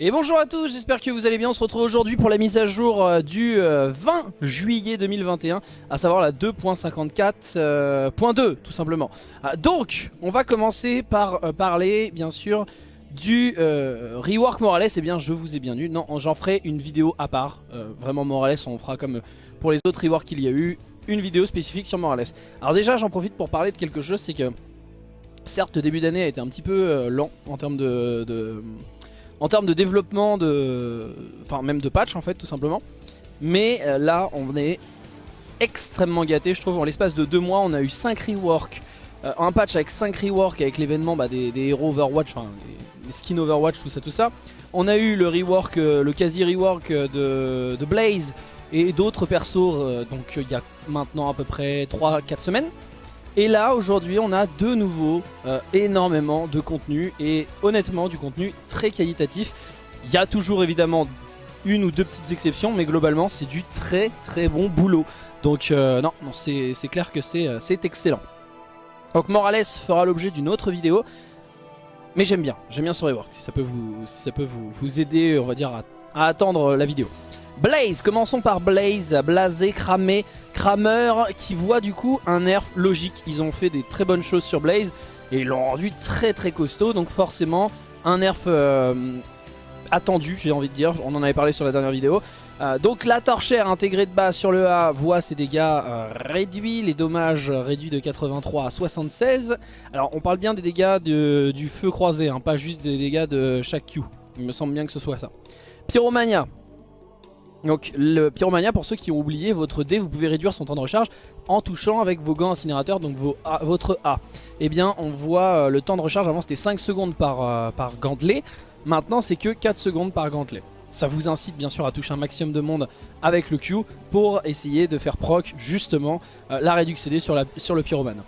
Et bonjour à tous, j'espère que vous allez bien. On se retrouve aujourd'hui pour la mise à jour euh, du 20 euh, juillet 2021, à savoir la 2.54.2 euh, tout simplement. Ah, donc, on va commencer par parler bien sûr du rework Morales. Et eh bien, je vous ai bien eu. Non, j'en ferai une vidéo à part. vraiment Morales, on fera comme pour les autres reworks qu'il y a eu, une vidéo spécifique sur Morales. Alors déjà, j'en profite pour parler de quelque chose, c'est que certes, le début d'année a été un petit peu lent en termes de en termes de développement, de, enfin même de patch en fait tout simplement. Mais euh, là on est extrêmement gâté je trouve. En l'espace de deux mois on a eu 5 reworks. Euh, un patch avec 5 reworks avec l'événement bah, des, héros Overwatch, enfin les, skins Overwatch, tout ça tout ça. On a eu le rework, euh, le quasi rework de, de Blaze et d'autres persos donc il y a maintenant à peu près 3-4 semaines. Et là aujourd'hui on a de nouveau euh, énormément de contenu et honnêtement du contenu très qualitatif. Il y a toujours évidemment une ou deux petites exceptions mais globalement c'est du très très bon boulot. Donc euh, non, non c'est clair que euh, c'est excellent. Donc Morales fera l'objet d'une autre vidéo. Mais j'aime bien, j'aime bien ce rework si ça peut vous, vous aider on va dire à attendre la vidéo. Blaze, commençons par Blaze, blasé, cramé, crameur, qui voit du coup un nerf logique. Ils ont fait des très bonnes choses sur Blaze et ils l'ont rendu très très costaud, donc forcément un nerf euh, attendu, j'ai envie de dire, on en avait parlé sur la dernière vidéo. Euh, donc la torchère intégrée de base sur le A voit ses dégâts euh, réduits, les dommages réduits de 83 à 76. Alors on parle bien des dégâts du feu croisé, hein, pas juste des dégâts de chaque Q. Il me semble bien que ce soit ça. Pyromania, donc le Pyromania, pour ceux qui ont oublié, votre dé, vous pouvez réduire son temps de recharge en touchant avec vos gants incinérateurs, donc votre A. Eh bien, on voit euh, le temps de recharge, avant c'était 5 secondes par, euh, par gantelet, maintenant c'est que 4 secondes par gantelet. Ça vous incite bien sûr à toucher un maximum de monde avec le Q pour essayer de faire proc justement euh, la réduction CD sur, sur le Pyromane.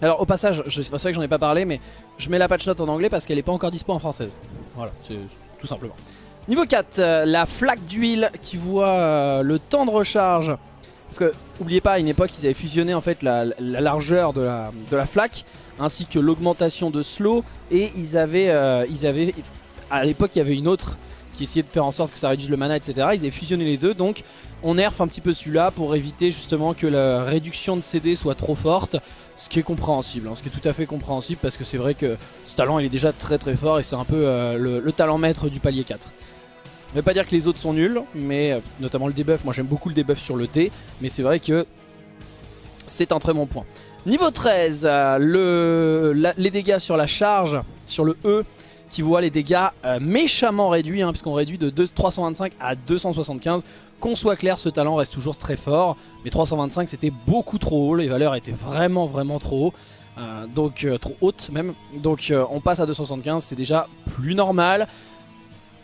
Alors au passage, c'est vrai que j'en ai pas parlé, mais je mets la patch note en anglais parce qu'elle n'est pas encore dispo en française. Voilà, c'est tout simplement. Niveau 4, euh, la flaque d'huile qui voit euh, le temps de recharge. Parce que, n'oubliez pas, à une époque, ils avaient fusionné en fait la, largeur de la, flaque ainsi que l'augmentation de slow. Et ils avaient, euh, ils à l'époque, il y avait une autre qui essayait de faire en sorte que ça réduise le mana, etc. Ils avaient fusionné les deux, donc on nerf un petit peu celui-là pour éviter justement que la réduction de CD soit trop forte. Ce qui est compréhensible, hein, ce qui est tout à fait compréhensible parce que c'est vrai que ce talent il est déjà très très fort et c'est un peu le, le talent maître du palier 4. Ça veut pas dire que les autres sont nuls, mais euh, notamment le debuff, moi j'aime beaucoup le debuff sur le T, mais c'est vrai que c'est un très bon point. Niveau 13, euh, le, les dégâts sur la charge, sur le E, qui voit les dégâts euh, méchamment réduits, hein, puisqu'on réduit de 325 à 275. Qu'on soit clair, ce talent reste toujours très fort, mais 325 c'était beaucoup trop haut, les valeurs étaient vraiment vraiment trop haut. donc trop hautes même, donc on passe à 275, c'est déjà plus normal.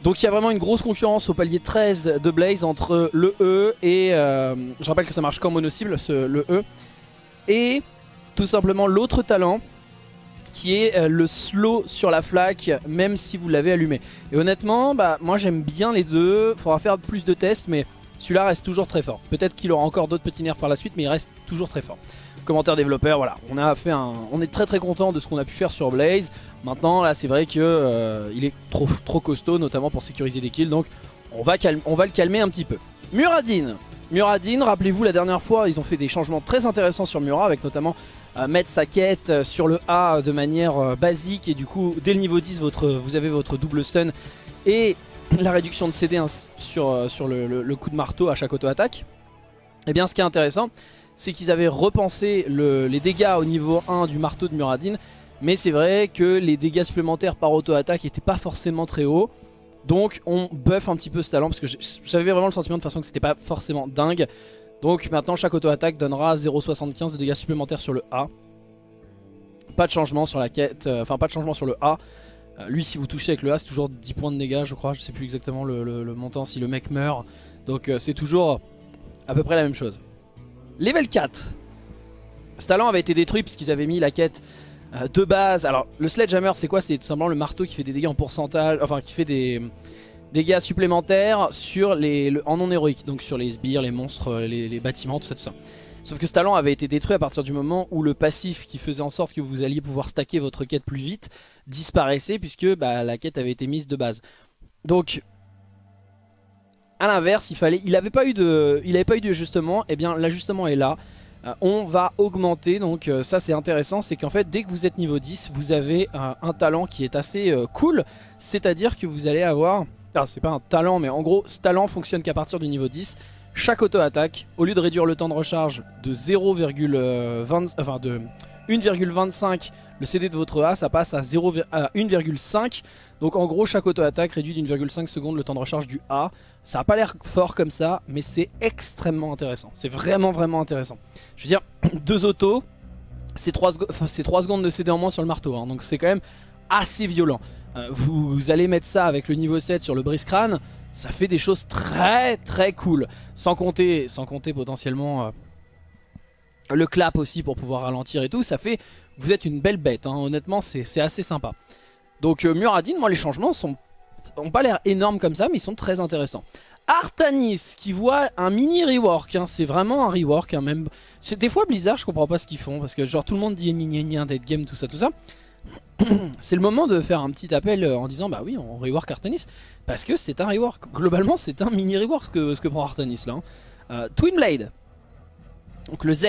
Donc il y a vraiment une grosse concurrence au palier 13 de Blaze entre le E et... Euh, je rappelle que ça marche qu'en mono-cible, le E. Et tout simplement l'autre talent qui est euh, le slow sur la flaque même si vous l'avez allumé. Et honnêtement, bah, moi j'aime bien les deux, faudra faire plus de tests mais celui-là reste toujours très fort. Peut-être qu'il aura encore d'autres petits nerfs par la suite mais il reste toujours très fort commentaire développeur, voilà, on a fait un, on est très très content de ce qu'on a pu faire sur Blaze. Maintenant là c'est vrai que euh, il est trop trop costaud, notamment pour sécuriser des kills, donc on va, on va le calmer un petit peu. Muradin, Muradin, rappelez-vous la dernière fois ils ont fait des changements très intéressants sur Murat avec notamment euh, mettre sa quête euh, sur le A de manière basique et du coup dès le niveau 10 votre, vous avez votre double stun et la réduction de CD hein, sur, sur le, coup de marteau à chaque auto-attaque. Et eh bien ce qui est intéressant c'est qu'ils avaient repensé les dégâts au niveau 1 du marteau de Muradin. Mais c'est vrai que les dégâts supplémentaires par auto-attaque n'étaient pas forcément très hauts. Donc on buff un petit peu ce talent parce que j'avais vraiment le sentiment de façon que c'était pas forcément dingue. Donc maintenant chaque auto-attaque donnera 0,75 de dégâts supplémentaires sur le A. Pas de changement sur la quête, euh, enfin pas de changement sur le A. Euh, lui si vous touchez avec le A c'est toujours 10 points de dégâts je crois, je sais plus exactement le, montant si le mec meurt. Donc euh, c'est toujours à peu près la même chose. Level 4. Ce talent avait été détruit puisqu'ils avaient mis la quête euh, de base. Alors le Sledgehammer c'est quoi? C'est tout simplement le marteau qui fait des dégâts en pourcentage, enfin qui fait des dégâts supplémentaires sur les, en non héroïque. Donc sur les sbires, les monstres, les, bâtiments, tout ça, tout ça. Sauf que ce talent avait été détruit à partir du moment où le passif qui faisait en sorte que vous alliez pouvoir stacker votre quête plus vite disparaissait puisque bah, la quête avait été mise de base. Donc à l'inverse, il fallait, il n'avait pas eu de, il pas eu d'ajustement. Et eh bien l'ajustement est là. Euh, on va augmenter, donc euh, ça c'est intéressant, c'est qu'en fait dès que vous êtes niveau 10, vous avez un talent qui est assez euh, cool, c'est-à-dire que vous allez avoir, ah c'est pas un talent mais en gros ce talent fonctionne qu'à partir du niveau 10, chaque auto-attaque, au lieu de réduire le temps de recharge de 0,20, enfin de 1,25 le CD de votre A ça passe à, 1,5 donc en gros chaque auto-attaque réduit d'1,5 secondes le temps de recharge du A. Ça a pas l'air fort comme ça mais c'est extrêmement intéressant. C'est vraiment vraiment intéressant. Je veux dire deux autos c'est 3, 3, secondes de CD en moins sur le marteau hein, donc c'est quand même assez violent. Euh, vous, allez mettre ça avec le niveau 7 sur le brise crâne ça fait des choses très très cool. Sans compter, sans compter potentiellement euh, le clap aussi pour pouvoir ralentir et tout, ça fait... Vous êtes une belle bête, hein. honnêtement c'est assez sympa. Donc euh, Muradin, moi les changements sont ont pas l'air énormes comme ça, mais ils sont très intéressants. Artanis qui voit un mini rework, hein. c'est vraiment un rework hein, même. Des fois Blizzard je comprends pas ce qu'ils font, parce que genre tout le monde dit ni ni dead game, tout ça, tout ça. c'est le moment de faire un petit appel euh, en disant bah oui on rework Artanis, parce que c'est un rework. Globalement c'est un mini rework que, ce que prend Artanis là. Hein. Euh, Twin Blade, donc le Z,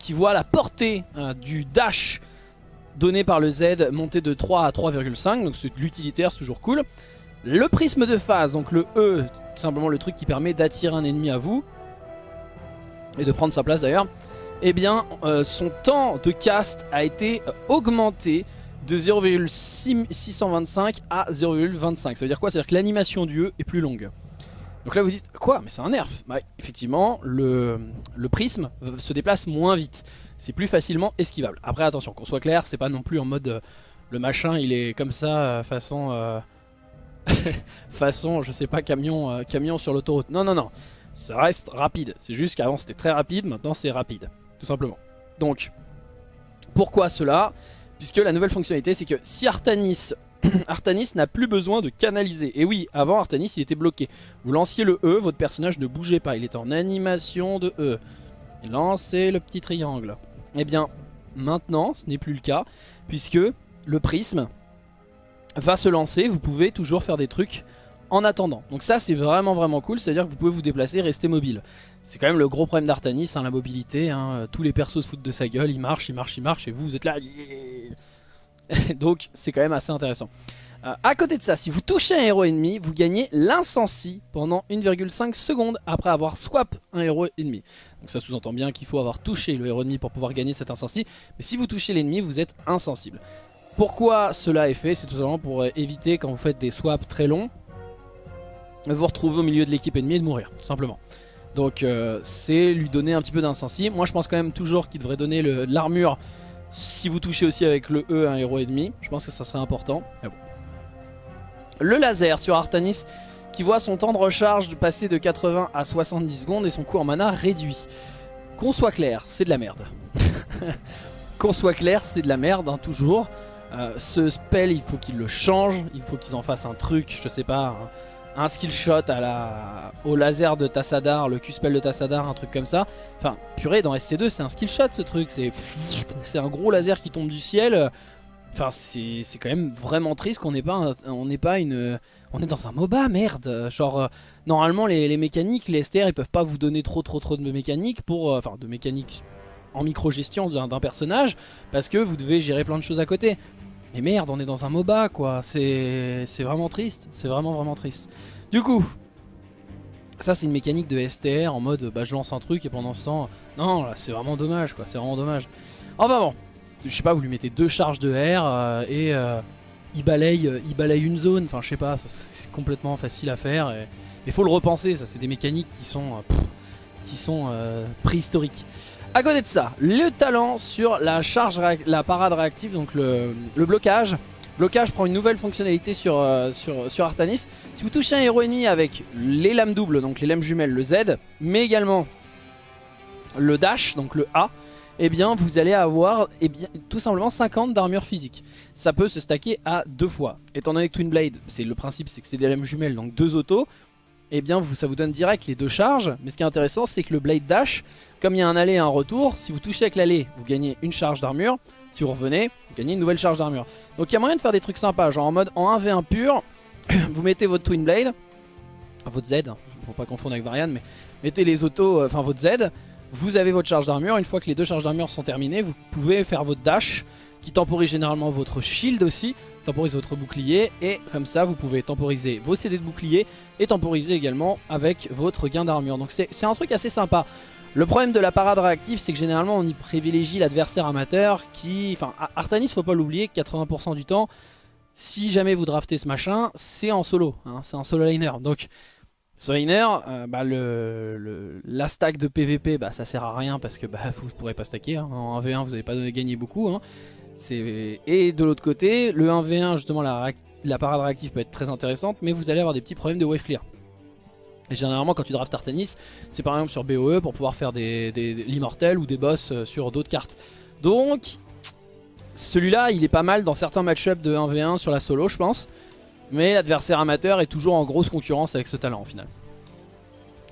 qui voit la portée euh, du dash donné par le Z monter de 3 à 3,5, donc c'est de l'utilitaire, c'est toujours cool. Le prisme de phase, donc le E, tout simplement le truc qui permet d'attirer un ennemi à vous, et de prendre sa place d'ailleurs, eh bien euh, son temps de cast a été augmenté de 0,625 à 0,25. Ça veut dire quoi? Ça veut dire que l'animation du E est plus longue. Donc là vous dites, quoi Mais c'est un nerf bah, Effectivement, le, prisme se déplace moins vite. C'est plus facilement esquivable. Après attention, qu'on soit clair, c'est pas non plus en mode... Euh, le machin il est comme ça, euh, façon... Euh, façon, je sais pas, camion, camion sur l'autoroute. Non, non, non. Ça reste rapide. C'est juste qu'avant c'était très rapide, maintenant c'est rapide. Tout simplement. Donc, pourquoi cela? Puisque la nouvelle fonctionnalité c'est que si Artanis Artanis n'a plus besoin de canaliser. Et oui, avant Artanis il était bloqué. Vous lanciez le E, votre personnage ne bougeait pas. Il était en animation de E. Lancez le petit triangle. Eh bien, maintenant, ce n'est plus le cas. Puisque le prisme va se lancer. Vous pouvez toujours faire des trucs en attendant. Donc ça c'est vraiment vraiment cool, c'est à dire que vous pouvez vous déplacer, rester mobile. C'est quand même le gros problème d'Artanis, hein, la mobilité, hein. tous les persos se foutent de sa gueule, il marche, il marche, il marche, et vous, vous êtes là, Donc c'est quand même assez intéressant. Euh, à côté de ça, si vous touchez un héros ennemi, vous gagnez l'incensi pendant 1,5 secondes après avoir swap un héros ennemi. Donc ça sous-entend bien qu'il faut avoir touché le héros ennemi pour pouvoir gagner cet incensi. Mais si vous touchez l'ennemi, vous êtes insensible. Pourquoi cela est fait? C'est tout simplement pour euh, éviter quand vous faites des swaps très longs, vous retrouver au milieu de l'équipe ennemie et de mourir, tout simplement. Donc euh, c'est lui donner un petit peu d'incensi. Moi je pense quand même toujours qu'il devrait donner l'armure si vous touchez aussi avec le E un héros ennemi, je pense que ça serait important. Le laser sur Artanis qui voit son temps de recharge passer de 80 à 70 secondes et son coût en mana réduit. Qu'on soit clair, c'est de la merde. Qu'on soit clair, c'est de la merde, hein, toujours. Euh, ce spell, il faut qu'il le change, il faut qu'ils en fassent un truc, je sais pas, un skill shot à la, au laser de Tassadar, le Q-spell de Tassadar, un truc comme ça. Enfin, purée, dans SC2, c'est un skill shot ce truc. C'est un gros laser qui tombe du ciel. Enfin, c'est quand même vraiment triste qu'on n'ait pas, on n'est pas une... On est dans un MOBA, merde Genre, euh, normalement, les, mécaniques, les STR, ils peuvent pas vous donner trop trop trop de mécaniques pour... Euh, enfin, de mécaniques en micro-gestion d'un personnage, parce que vous devez gérer plein de choses à côté. Mais merde, on est dans un MOBA quoi, c'est vraiment triste, c'est vraiment vraiment triste. Du coup, ça c'est une mécanique de STR en mode bah je lance un truc et pendant ce temps, non là c'est vraiment dommage quoi, c'est vraiment dommage. Enfin bon, je sais pas, vous lui mettez deux charges de R euh, et euh, il, balaye, euh, il balaye une zone, enfin je sais pas, c'est complètement facile à faire. Et, faut le repenser, ça c'est des mécaniques qui sont, qui sont préhistoriques. A côté de ça, le talent sur la charge, la parade réactive, donc le, blocage. Blocage prend une nouvelle fonctionnalité sur, euh, sur, Artanis. Si vous touchez un héros ennemi avec les lames doubles, donc les lames jumelles, le Z, mais également le dash, donc le A, eh bien vous allez avoir eh bien, tout simplement 50 d'armure physique. Ça peut se stacker à deux fois. Étant donné que Twin Blade, le principe c'est que c'est des lames jumelles, donc deux autos, eh bien ça vous donne direct les deux charges. Mais ce qui est intéressant, c'est que le Blade Dash, comme il y a un aller et un retour, si vous touchez avec l'aller, vous gagnez une charge d'armure. Si vous revenez, vous gagnez une nouvelle charge d'armure. Donc il y a moyen de faire des trucs sympas, genre en mode en 1v1 pur, vous mettez votre Twin Blade, votre Z, faut pas confondre avec Varian, mais mettez les autos, euh, enfin votre Z, vous avez votre charge d'armure, une fois que les deux charges d'armure sont terminées, vous pouvez faire votre dash, qui temporise généralement votre shield aussi, temporise votre bouclier, et comme ça vous pouvez temporiser vos CD de bouclier, et temporiser également avec votre gain d'armure. Donc c'est un truc assez sympa. Le problème de la parade réactive, c'est que généralement on y privilégie l'adversaire amateur qui... Enfin, Artanis, faut pas l'oublier, 80% du temps, si jamais vous draftez ce machin, c'est en solo, hein, c'est un solo liner. Donc ce liner, euh, bah, le, la stack de PVP, bah, ça sert à rien parce que bah, vous pourrez pas stacker. Hein. En 1v1, vous n'avez pas gagné beaucoup. Hein. Et de l'autre côté, le 1v1, justement, la, parade réactive peut être très intéressante, mais vous allez avoir des petits problèmes de wave clear. Et généralement, quand tu drafts Artanis, c'est par exemple sur BOE pour pouvoir faire des, l'immortel ou des boss euh, sur d'autres cartes. Donc, celui-là, il est pas mal dans certains match-up de 1v1 sur la solo, je pense. Mais l'adversaire amateur est toujours en grosse concurrence avec ce talent, au final.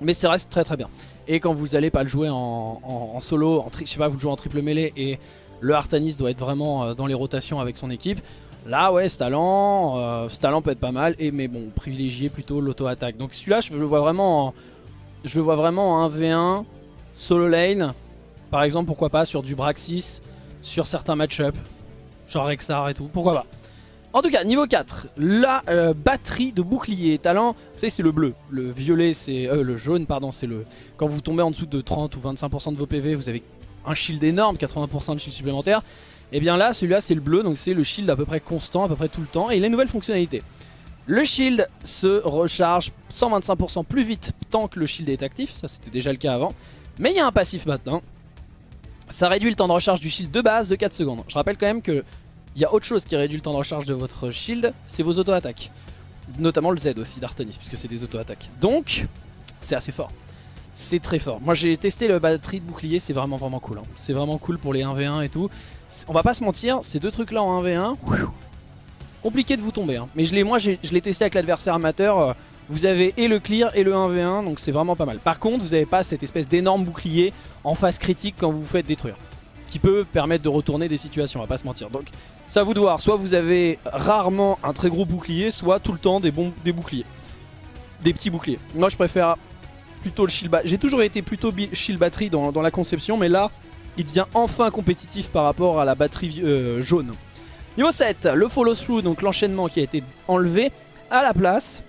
Mais ça reste très très bien. Et quand vous allez pas le jouer en, solo, en je sais pas, vous le jouez en triple mêlée et le Artanis doit être vraiment euh, dans les rotations avec son équipe. Là, ouais, ce talent, euh, ce talent peut être pas mal. Et mais bon, privilégier plutôt l'auto-attaque. Donc celui-là, je le vois vraiment, je le vois vraiment en 1v1 solo lane. Par exemple, pourquoi pas sur du Braxis, sur certains match-up, genre Rexar et tout. Pourquoi pas en tout cas, niveau 4, la euh, batterie de bouclier talent, vous savez c'est le bleu, le violet c'est, le jaune pardon c'est le, quand vous tombez en dessous de 30 ou 25% de vos PV, vous avez un shield énorme, 80% de shield supplémentaire, et eh bien là celui-là c'est le bleu, donc c'est le shield à peu près constant, à peu près tout le temps, et il a une nouvelle fonctionnalité. Le shield se recharge 125% plus vite tant que le shield est actif, ça c'était déjà le cas avant, mais il y a un passif maintenant, ça réduit le temps de recharge du shield de base de 4 secondes. Je rappelle quand même que il y a autre chose qui réduit le temps de recharge de votre shield, c'est vos auto-attaques. Notamment le Z aussi d'Artanis, puisque c'est des auto-attaques. Donc, c'est assez fort. C'est très fort. Moi j'ai testé le batterie de bouclier, c'est vraiment vraiment cool. Hein. C'est vraiment cool pour les 1v1 et tout. On va pas se mentir, ces deux trucs là en 1v1, compliqué de vous tomber. Hein. Mais je moi je l'ai testé avec l'adversaire amateur. Euh, vous avez et le clear et le 1v1, donc c'est vraiment pas mal. Par contre, vous n'avez pas cette espèce d'énorme bouclier en phase critique quand vous vous faites détruire qui peut permettre de retourner des situations, on va pas se mentir. Donc ça vous doit, soit vous avez rarement un très gros bouclier, soit tout le temps des bons des boucliers. Des petits boucliers. Moi je préfère plutôt le J'ai toujours été plutôt shield batterie dans, la conception, mais là il devient enfin compétitif par rapport à la batterie euh, jaune. Niveau 7, le follow through, donc l'enchaînement qui a été enlevé à la place.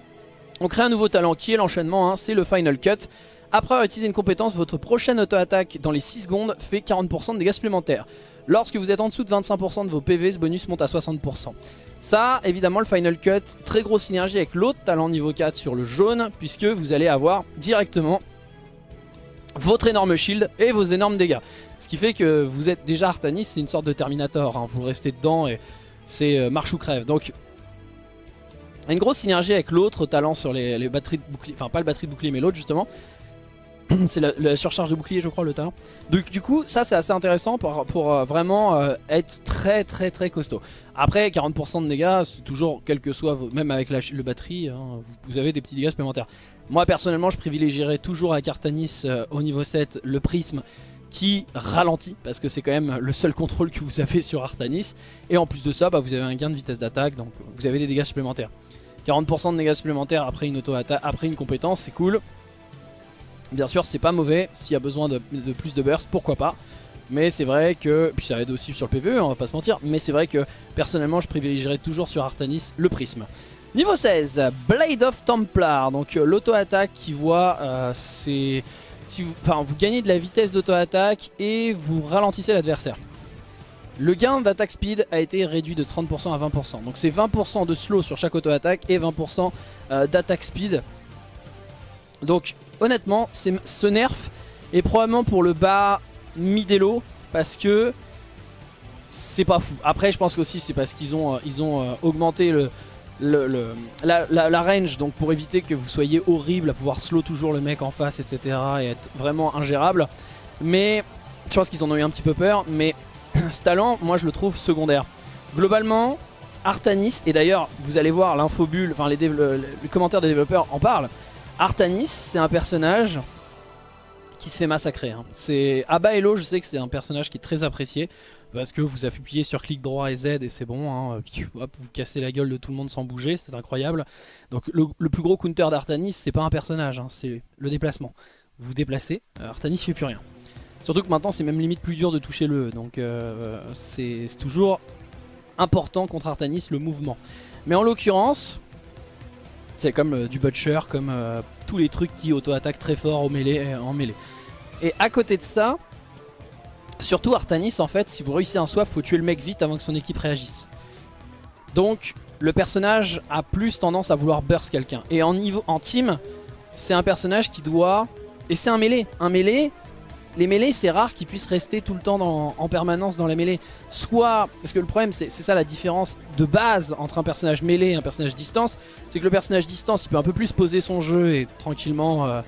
On crée un nouveau talent qui est l'enchaînement, hein, c'est le final cut. Après avoir utilisé une compétence, votre prochaine auto-attaque dans les 6 secondes fait 40% de dégâts supplémentaires. Lorsque vous êtes en dessous de 25% de vos PV, ce bonus monte à 60%. Ça, évidemment, le Final Cut, très grosse synergie avec l'autre talent niveau 4 sur le jaune, puisque vous allez avoir directement votre énorme shield et vos énormes dégâts. Ce qui fait que vous êtes déjà Artanis, c'est une sorte de Terminator, hein. vous restez dedans et c'est euh, marche ou crève. Donc, une grosse synergie avec l'autre talent sur les, les batteries de bouclier, enfin pas le batterie de bouclier mais l'autre justement, c'est la, surcharge de bouclier je crois le talent. Donc du coup ça c'est assez intéressant pour, euh, vraiment euh, être très très très costaud. Après 40% de dégâts c'est toujours quel que soit même avec la, le batterie hein, vous, avez des petits dégâts supplémentaires. Moi personnellement je privilégierais toujours à Cartanis euh, au niveau 7 le prisme qui ralentit parce que c'est quand même le seul contrôle que vous avez sur Artanis. Et en plus de ça bah, vous avez un gain de vitesse d'attaque donc vous avez des dégâts supplémentaires. 40% de dégâts supplémentaires après une auto après une compétence c'est cool Bien sûr c'est pas mauvais, s'il y a besoin de, plus de burst, pourquoi pas. Mais c'est vrai que, puis ça aide aussi sur le PvE, on va pas se mentir, mais c'est vrai que personnellement je privilégierais toujours sur Artanis le prisme. Niveau 16, Blade of Templar, donc euh, l'auto-attaque qui voit, euh, c'est... Vous, enfin, vous gagnez de la vitesse d'auto-attaque et vous ralentissez l'adversaire. Le gain d'attaque speed a été réduit de 30% à 20%. Donc c'est 20% de slow sur chaque auto-attaque et 20% euh, d'attaque speed. Donc honnêtement, ce nerf est probablement pour le bas mi-délo parce que c'est pas fou. Après, je pense qu'aussi c'est parce qu'ils ont, euh, euh, augmenté le, la, range donc pour éviter que vous soyez horrible à pouvoir slow toujours le mec en face, etc. et être vraiment ingérable. Mais je pense qu'ils en ont eu un petit peu peur. Mais ce talent, moi je le trouve secondaire. Globalement, Artanis, et d'ailleurs vous allez voir l'infobulle, enfin les commentaires des développeurs en parlent. Artanis, c'est un personnage qui se fait massacrer. Hein. C'est Hello, je sais que c'est un personnage qui est très apprécié parce que vous appuyez sur clic droit et Z et c'est bon, hein. vous cassez la gueule de tout le monde sans bouger, c'est incroyable. Donc le, plus gros counter d'Artanis, c'est pas un personnage, hein, c'est le déplacement. Vous vous déplacez, Artanis fait plus rien. Surtout que maintenant c'est même limite plus dur de toucher le E, donc euh, c'est toujours important contre Artanis le mouvement. Mais en l'occurrence, c'est comme euh, du Butcher, comme tous les trucs qui auto-attaquent très fort au mêlée, en mêlée. Et à côté de ça, Surtout Artanis en fait, si vous réussissez un swap, faut tuer le mec vite avant que son équipe réagisse. Donc le personnage a plus tendance à vouloir burst quelqu'un. Et en, niveau, en team, c'est un personnage qui doit... Et c'est un mêlé. Un mêlé, les mêlés c'est rare qu'ils puissent rester tout le temps en permanence dans la mêlée. Soit, parce que le problème c'est ça la différence de base entre un personnage mêlé et un personnage distance, c'est que le personnage distance il peut un peu plus poser son jeu et tranquillement euh,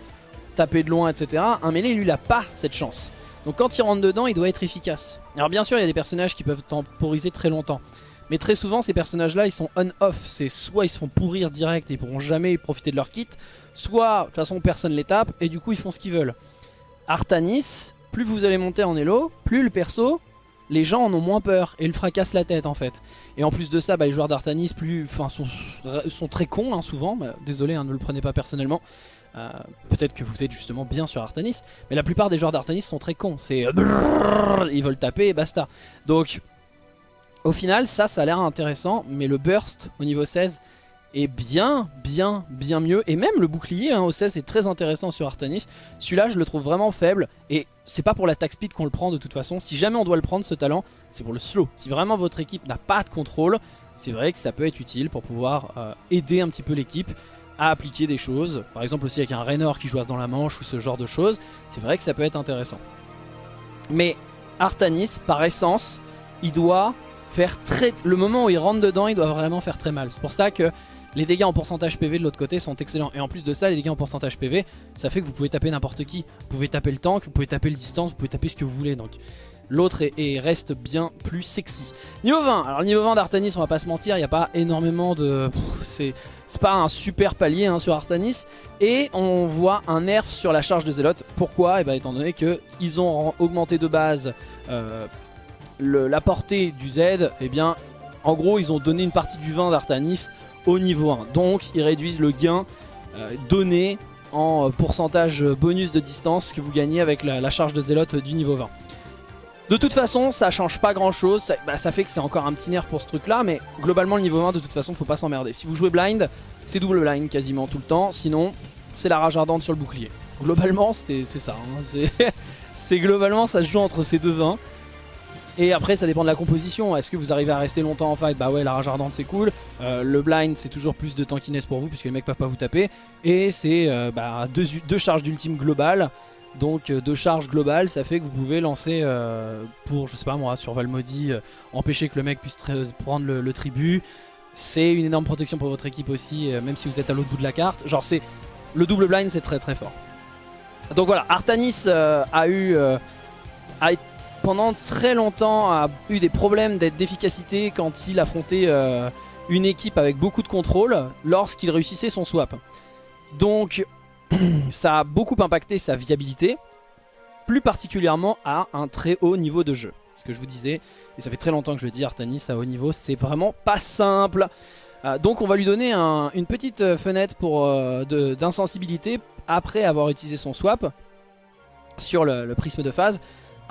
taper de loin etc. Un mêlé lui il a pas cette chance. Donc quand il rentre dedans, il doit être efficace. Alors bien sûr, il y a des personnages qui peuvent temporiser très longtemps. Mais très souvent, ces personnages-là, ils sont on-off. C'est soit ils se font pourrir direct et ils pourront jamais profiter de leur kit, soit de toute façon personne les tape et du coup ils font ce qu'ils veulent. Artanis, plus vous allez monter en elo, plus le perso, les gens en ont moins peur et le fracasse la tête en fait. Et en plus de ça, bah, les joueurs d'Artanis plus, sont, sont très cons hein, souvent. Bah, désolé, hein, ne le prenez pas personnellement. Euh, peut-être que vous êtes justement bien sur Artanis, mais la plupart des joueurs d'Artanis sont très cons. C'est ils veulent taper et basta. Donc au final, ça, ça a l'air intéressant, mais le burst au niveau 16 est bien, bien, bien mieux. Et même le bouclier hein, au 16 est très intéressant sur Artanis. Celui-là, je le trouve vraiment faible. Et c'est pas pour l'attaque speed qu'on le prend de toute façon. Si jamais on doit le prendre, ce talent, c'est pour le slow. Si vraiment votre équipe n'a pas de contrôle, c'est vrai que ça peut être utile pour pouvoir euh, aider un petit peu l'équipe à appliquer des choses. Par exemple aussi avec un Raynor qui joue dans la manche ou ce genre de choses. C'est vrai que ça peut être intéressant. Mais Artanis, par essence, il doit faire très... Le moment où il rentre dedans, il doit vraiment faire très mal. C'est pour ça que les dégâts en pourcentage PV de l'autre côté sont excellents. Et en plus de ça, les dégâts en pourcentage PV, ça fait que vous pouvez taper n'importe qui. Vous pouvez taper le tank, vous pouvez taper le distance, vous pouvez taper ce que vous voulez. Donc l'autre est, reste bien plus sexy. Niveau 20, alors niveau 20 d'Artanis, on va pas se mentir, il n'y a pas énormément de... C'est pas un super palier hein, sur Artanis. Et on voit un nerf sur la charge de Zelote. Pourquoi? Et eh bien étant donné qu'ils ont augmenté de base euh, la portée du Z, et eh bien en gros ils ont donné une partie du 20 d'Artanis au niveau 1. Donc ils réduisent le gain euh, donné en pourcentage bonus de distance que vous gagnez avec la, charge de Zelote du niveau 20. De toute façon, ça change pas grand chose. Bah, ça, fait que c'est encore un petit nerf pour ce truc là. Mais globalement, le niveau 1, de toute façon, faut pas s'emmerder. Si vous jouez blind, c'est double blind quasiment tout le temps. Sinon, c'est la rage ardente sur le bouclier. Globalement, c'est ça. Hein. C'est globalement, ça se joue entre ces deux 20. Et après ça dépend de la composition, est-ce que vous arrivez à rester longtemps en fight? Bah ouais la rage ardente c'est cool, euh, le blind c'est toujours plus de tankiness pour vous puisque les mecs peuvent pas vous taper Et c'est euh, bah, deux, deux charges d'ultime globale donc euh, de charge globale, ça fait que vous pouvez lancer pour, je sais pas moi, sur Valmody, euh, empêcher que le mec puisse prendre le, tribut. C'est une énorme protection pour votre équipe aussi, même si vous êtes à l'autre bout de la carte. Genre c'est le double blind, c'est très très fort. Donc voilà, Artanis a eu, pendant très longtemps, a eu des problèmes d'efficacité quand il affrontait une équipe avec beaucoup de contrôle lorsqu'il réussissait son swap. Donc ça a beaucoup impacté sa viabilité, plus particulièrement à un très haut niveau de jeu. Ce que je vous disais, et ça fait très longtemps que je le dis, Artanis à haut niveau, c'est vraiment pas simple. Euh, donc on va lui donner une petite euh, fenêtre euh, d'insensibilité après avoir utilisé son swap sur le, prisme de phase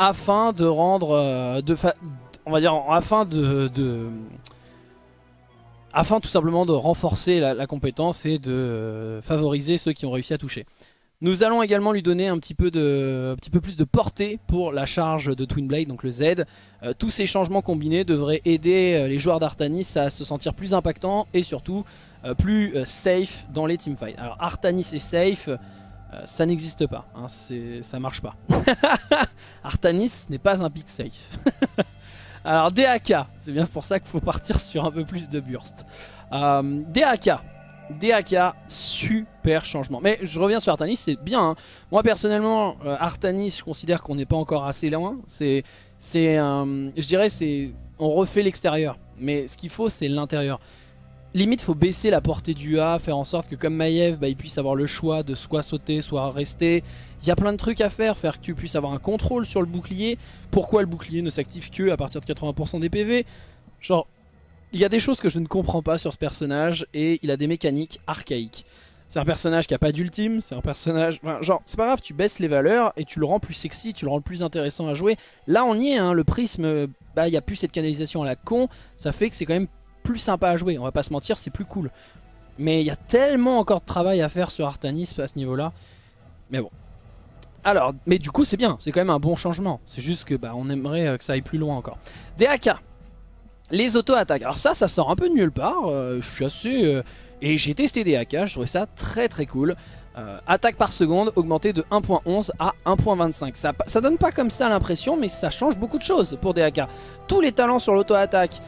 afin de rendre de on va dire afin de afin tout simplement de renforcer la, compétence et de euh, favoriser ceux qui ont réussi à toucher. Nous allons également lui donner un petit peu, de, un petit peu plus de portée pour la charge de Twin Blade, donc le Z. Euh, tous ces changements combinés devraient aider euh, les joueurs d'Artanis à se sentir plus impactants et surtout plus safe dans les teamfights. Alors Artanis est safe, ça n'existe pas, hein, ça marche pas. Artanis n'est pas un pick safe. Alors DAK, c'est bien pour ça qu'il faut partir sur un peu plus de burst. Euh, DAK, super changement. Mais je reviens sur Artanis, c'est bien. Hein. Moi personnellement, euh, Artanis, je considère qu'on n'est pas encore assez loin. C'est, c'est, je dirais, c'est, on refait l'extérieur. Mais ce qu'il faut, c'est l'intérieur. Limite faut baisser la portée du A, faire en sorte que comme Maiev, bah, il puisse avoir le choix de soit sauter, soit rester. Il y a plein de trucs à faire, faire que tu puisses avoir un contrôle sur le bouclier. Pourquoi le bouclier ne s'active que à partir de 80% des PV Genre, il y a des choses que je ne comprends pas sur ce personnage et il a des mécaniques archaïques. C'est un personnage qui a pas d'ultime, c'est un personnage... Enfin, genre, c'est pas grave, tu baisses les valeurs et tu le rends plus sexy, tu le rends plus intéressant à jouer. Là, on y est, hein, le prisme, bah, il n'y a plus cette canalisation à la con, ça fait que c'est quand même plus sympa à jouer, on va pas se mentir, c'est plus cool. Mais il y a tellement encore de travail à faire sur Artanis à ce niveau-là. Mais bon. Alors, mais du coup c'est bien, c'est quand même un bon changement. C'est juste que bah, on aimerait euh, que ça aille plus loin encore. DAK, les auto-attaques. Alors ça, ça sort un peu de nulle part. Euh, je suis assez... Euh, et j'ai testé DAK, je trouvais ça très très cool. attaque par seconde augmentée de 1.11 à 1.25. Ça, ça donne pas comme ça l'impression, mais ça change beaucoup de choses pour DAK. Tous les talents sur l'auto-attaque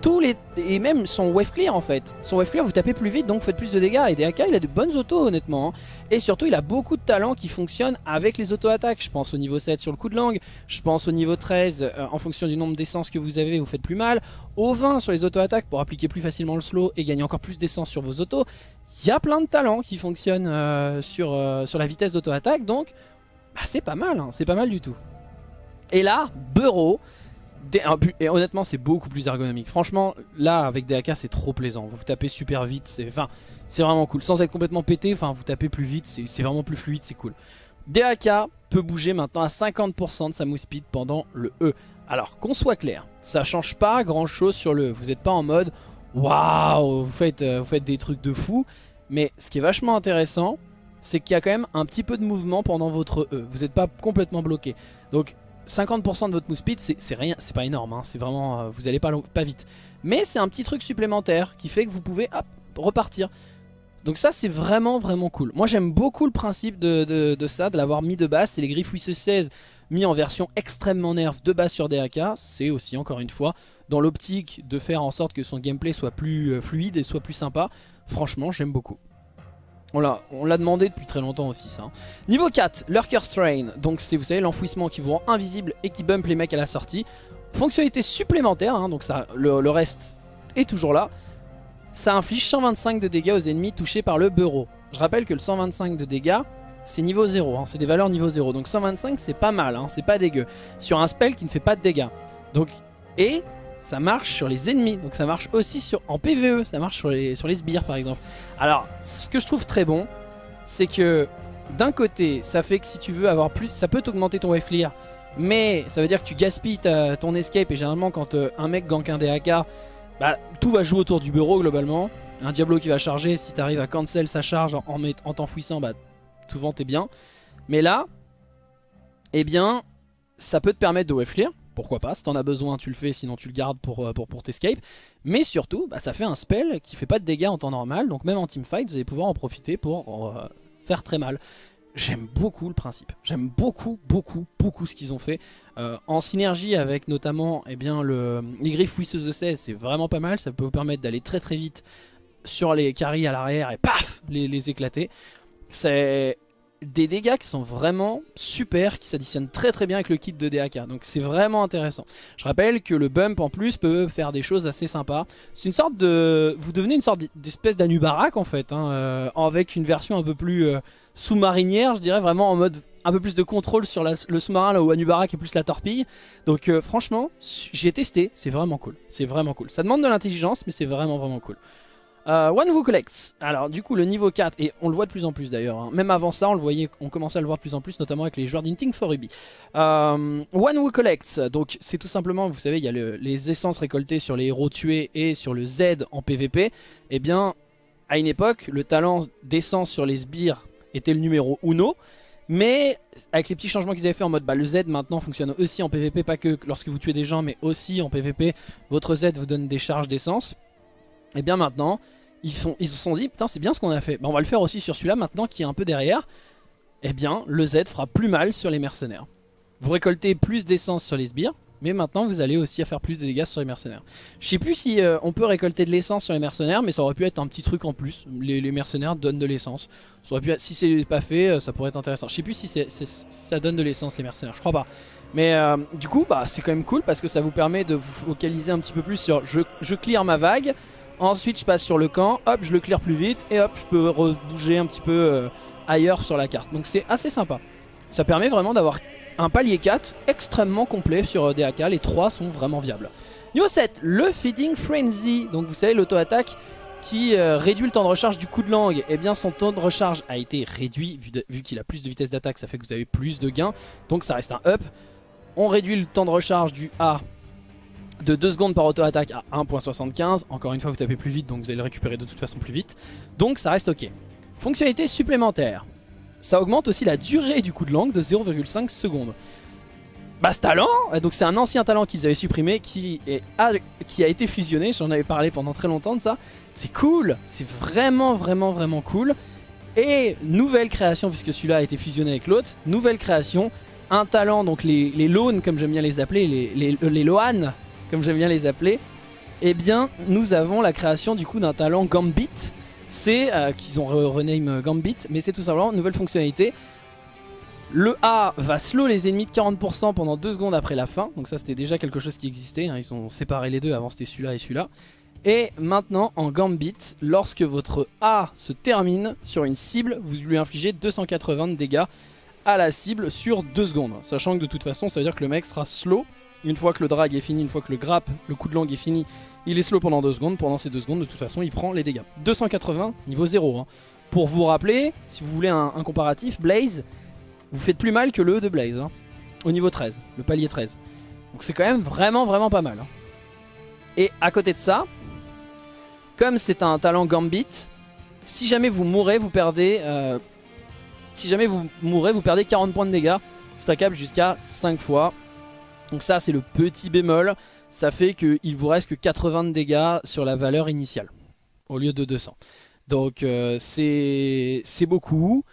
tous les et même son wave clear en fait. Son wave clear vous tapez plus vite donc vous faites plus de dégâts et DAK il a de bonnes autos honnêtement. Hein. Et surtout il a beaucoup de talents qui fonctionnent avec les auto-attaques. Je pense au niveau 7 sur le coup de langue, je pense au niveau 13 euh, en fonction du nombre d'essence que vous avez vous faites plus mal. Au 20 sur les auto-attaques pour appliquer plus facilement le slow et gagner encore plus d'essence sur vos autos. Il y a plein de talents qui fonctionnent euh, sur, euh, sur la vitesse d'auto-attaque donc bah, c'est pas mal, hein. c'est pas mal du tout. Et là, Bureau et honnêtement c'est beaucoup plus ergonomique. Franchement là avec DAK c'est trop plaisant. Vous tapez super vite C'est vraiment cool. Sans être complètement pété Enfin vous tapez plus vite C'est vraiment plus fluide C'est cool. DAK peut bouger maintenant à 50% de sa move speed pendant le E. Alors qu'on soit clair Ça change pas grand chose sur le E. Vous n'êtes pas en mode Waouh faites, euh, vous faites des trucs de fou. Mais ce qui est vachement intéressant C'est qu'il y a quand même un petit peu de mouvement pendant votre E. Vous n'êtes pas complètement bloqué. Donc 50% de votre move speed, c'est rien, c'est pas énorme, hein, c'est vraiment, euh, vous allez pas, vite. Mais c'est un petit truc supplémentaire qui fait que vous pouvez repartir. Donc ça c'est vraiment vraiment cool. Moi j'aime beaucoup le principe de, ça, de l'avoir mis de base. C'est les griffes 16 mis en version extrêmement nerf de base sur DAK. C'est aussi encore une fois dans l'optique de faire en sorte que son gameplay soit plus euh, fluide et soit plus sympa. Franchement j'aime beaucoup. On l'a demandé depuis très longtemps aussi ça. Hein. Niveau 4, Lurker Strain. Donc c'est vous savez l'enfouissement qui vous rend invisible et qui bump les mecs à la sortie. Fonctionnalité supplémentaire, hein, donc ça, le, reste est toujours là. Ça inflige 125 de dégâts aux ennemis touchés par le bureau. Je rappelle que le 125 de dégâts, c'est niveau 0, hein, c'est des valeurs niveau 0. Donc 125 c'est pas mal, c'est pas dégueu. Sur un spell qui ne fait pas de dégâts. Donc, et ça marche sur les ennemis, donc ça marche aussi en PvE, ça marche sur les, sur les sbires par exemple. Alors, ce que je trouve très bon, c'est que d'un côté, ça fait que si tu veux avoir plus, ça peut t'augmenter ton wave clear, mais ça veut dire que tu gaspilles ton escape, et généralement quand euh, un mec gank un DAK, bah, tout va jouer autour du bureau globalement. Un Diablo qui va charger, si tu arrives à cancel sa charge en, en t'enfouissant, bah, souvent t'es bien. Mais là, eh bien, ça peut te permettre de wave clear, pourquoi pas, si t'en as besoin tu le fais, sinon tu le gardes pour, euh, pour, pour t'escape. Mais surtout, bah, ça fait un spell qui fait pas de dégâts en temps normal, donc même en teamfight vous allez pouvoir en profiter pour euh, faire très mal. J'aime beaucoup le principe, j'aime beaucoup, beaucoup, beaucoup ce qu'ils ont fait. Euh, en synergie avec notamment eh bien, le, les griffes Wisseuses de 16, c'est vraiment pas mal, ça peut vous permettre d'aller très très vite sur les carries à l'arrière et paf, les éclater. C'est des dégâts qui sont vraiment super, qui s'additionnent très très bien avec le kit de DAK. Donc c'est vraiment intéressant. Je rappelle que le bump en plus peut faire des choses assez sympas. C'est une sorte de... Vous devenez une sorte d'espèce d'Anubarak en fait, hein, euh, avec une version un peu plus euh, sous-marinière, je dirais, vraiment en mode un peu plus de contrôle sur le sous-marin là où Anubarak est plus la torpille. Donc euh, franchement, j'ai testé, c'est vraiment cool. C'est vraiment cool. Ça demande de l'intelligence, mais c'est vraiment vraiment cool. Euh, One Who Collects. Alors du coup le niveau 4, et on le voit de plus en plus d'ailleurs, hein. même avant ça on le voyait, on commençait à le voir de plus en plus, notamment avec les joueurs d'Inting for Ruby. Euh, One Who Collects, donc c'est tout simplement, vous savez, il y a les essences récoltées sur les héros tués et sur le Z en PvP. Eh bien, à une époque, le talent d'essence sur les sbires était le numéro 1. Mais avec les petits changements qu'ils avaient fait en mode bah, le Z maintenant fonctionne aussi en PvP, pas que lorsque vous tuez des gens mais aussi en PvP, votre Z vous donne des charges d'essence. Et eh bien maintenant, ils, se sont dit, putain c'est bien ce qu'on a fait, bah, on va le faire aussi sur celui-là maintenant qui est un peu derrière. Et eh bien le Z fera plus mal sur les mercenaires. Vous récoltez plus d'essence sur les sbires, mais maintenant vous allez aussi faire plus de dégâts sur les mercenaires. Je sais plus si euh, on peut récolter de l'essence sur les mercenaires, mais ça aurait pu être un petit truc en plus. Les, mercenaires donnent de l'essence. Si c'est pas fait, euh, ça pourrait être intéressant. Je sais plus si ça donne de l'essence les mercenaires, je crois pas. Mais euh, du coup, bah, c'est quand même cool parce que ça vous permet de vous focaliser un petit peu plus sur je, je clear ma vague, Ensuite je passe sur le camp, hop je le clear plus vite et hop je peux bouger un petit peu euh, ailleurs sur la carte. Donc c'est assez sympa. Ça permet vraiment d'avoir un palier 4 extrêmement complet sur euh, DAK, les 3 sont vraiment viables. Niveau 7, le Feeding Frenzy, donc vous savez l'auto-attaque qui euh, réduit le temps de recharge du coup de langue, eh bien son temps de recharge a été réduit vu, qu'il a plus de vitesse d'attaque, ça fait que vous avez plus de gains, donc ça reste un up. On réduit le temps de recharge du A de 2 secondes par auto-attaque à 1.75. Encore une fois, vous tapez plus vite, donc vous allez le récupérer de toute façon plus vite. Donc ça reste ok. Fonctionnalité supplémentaire. Ça augmente aussi la durée du coup de langue de 0,5 secondes. Bah ce talent, donc c'est un ancien talent qu'ils avaient supprimé qui, a, été fusionné, j'en avais parlé pendant très longtemps de ça. C'est cool, c'est vraiment vraiment vraiment cool. Et nouvelle création, puisque celui-là a été fusionné avec l'autre, nouvelle création, un talent, donc les, les loans comme j'aime bien les appeler, les, les, comme j'aime bien les appeler, eh bien nous avons la création du coup d'un talent Gambit. C'est euh, qu'ils ont rename Gambit, mais c'est tout simplement une nouvelle fonctionnalité. Le A va slow les ennemis de 40% pendant 2 secondes après la fin. Donc ça c'était déjà quelque chose qui existait. Hein. Ils ont séparé les deux. Avant c'était celui-là et celui-là. Et maintenant en Gambit, lorsque votre A se termine sur une cible, vous lui infligez 280 de dégâts à la cible sur 2 secondes. Sachant que de toute façon ça veut dire que le mec sera slow une fois que le drag est fini, une fois que le grappe, le coup de langue est fini, il est slow pendant 2 secondes. Pendant ces 2 secondes, de toute façon, il prend les dégâts. 280, niveau 0. Hein. Pour vous rappeler, si vous voulez un, comparatif, Blaze, vous faites plus mal que le E de Blaze. Hein, au niveau 13, le palier 13. Donc c'est quand même vraiment, vraiment pas mal. Hein. Et à côté de ça, comme c'est un talent Gambit, si jamais vous mourrez, vous perdez... Euh, si jamais vous mourrez, vous perdez 40 points de dégâts, stackable jusqu'à 5 fois. Donc ça c'est le petit bémol, ça fait qu'il vous reste que 80 de dégâts sur la valeur initiale, au lieu de 200. Donc euh, c'est beaucoup.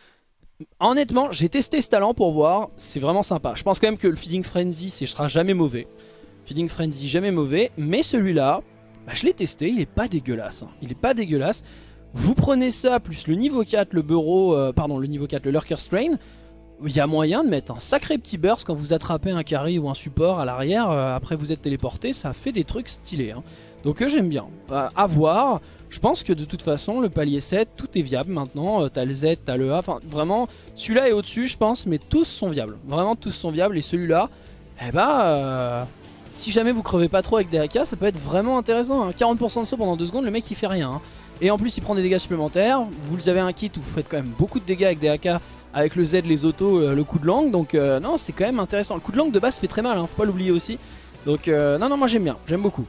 Honnêtement, j'ai testé ce talent pour voir, c'est vraiment sympa. Je pense quand même que le Feeding Frenzy, ce sera jamais mauvais. Feeding Frenzy, jamais mauvais. Mais celui-là, bah, je l'ai testé, il est pas dégueulasse. Hein. Il est pas dégueulasse. Vous prenez ça, plus le niveau 4, le bureau, pardon, le niveau 4, le Lurker Strain il y a moyen de mettre un sacré petit burst quand vous attrapez un carry ou un support à l'arrière, euh, après vous êtes téléporté, ça fait des trucs stylés. Hein. Donc euh, j'aime bien. Euh, à voir, je pense que de toute façon le palier 7, tout est viable maintenant. t'as le Z, t'as le A, enfin vraiment, celui-là est au-dessus je pense, mais tous sont viables. Vraiment tous sont viables et celui-là, eh bah... si jamais vous crevez pas trop avec des AK, ça peut être vraiment intéressant. 40% hein. de saut pendant 2 secondes, le mec il fait rien. Hein. Et en plus il prend des dégâts supplémentaires. Vous avez un kit où vous faites quand même beaucoup de dégâts avec des AK avec le Z, les autos, euh, le coup de langue. Donc euh, non, c'est quand même intéressant. Le coup de langue de base fait très mal, hein, faut pas l'oublier aussi. Donc euh, non, non, moi j'aime bien, j'aime beaucoup.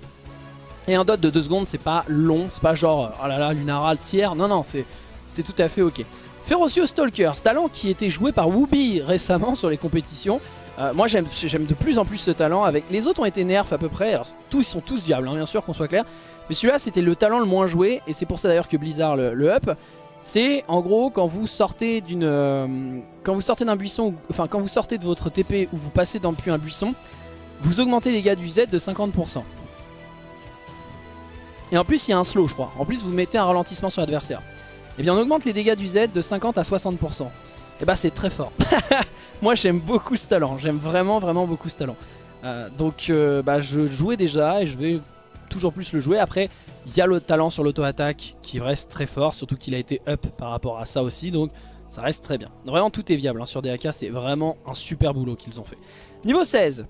Et un dot de 2 secondes, c'est pas long, c'est pas genre, oh là là, Lunaral tiers. Non, non, c'est tout à fait ok. Ferocious Stalker, ce talent qui était joué par Wooby récemment sur les compétitions. moi j'aime de plus en plus ce talent. Avec Les autres ont été nerfs à peu près. Alors tous, ils sont tous viables, hein, bien sûr, qu'on soit clair. Mais celui-là, c'était le talent le moins joué. Et c'est pour ça d'ailleurs que Blizzard le, up. C'est en gros quand vous sortez d'une euh, quand vous sortez d'un buisson, enfin quand vous sortez de votre TP ou vous passez dans depuis un buisson, vous augmentez les dégâts du Z de 50%. Et en plus il y a un slow je crois. En plus vous mettez un ralentissement sur l'adversaire. Et eh bien on augmente les dégâts du Z de 50 à 60%. Et bah c'est très fort. Moi j'aime beaucoup ce talent. J'aime vraiment vraiment beaucoup ce talent. Euh, donc euh, bah, je jouais déjà et je vais toujours plus le jouer. Après il y a le talent sur l'auto-attaque qui reste très fort, surtout qu'il a été up par rapport à ça aussi, donc ça reste très bien. Vraiment tout est viable hein, sur DAK, c'est vraiment un super boulot qu'ils ont fait. Niveau 16,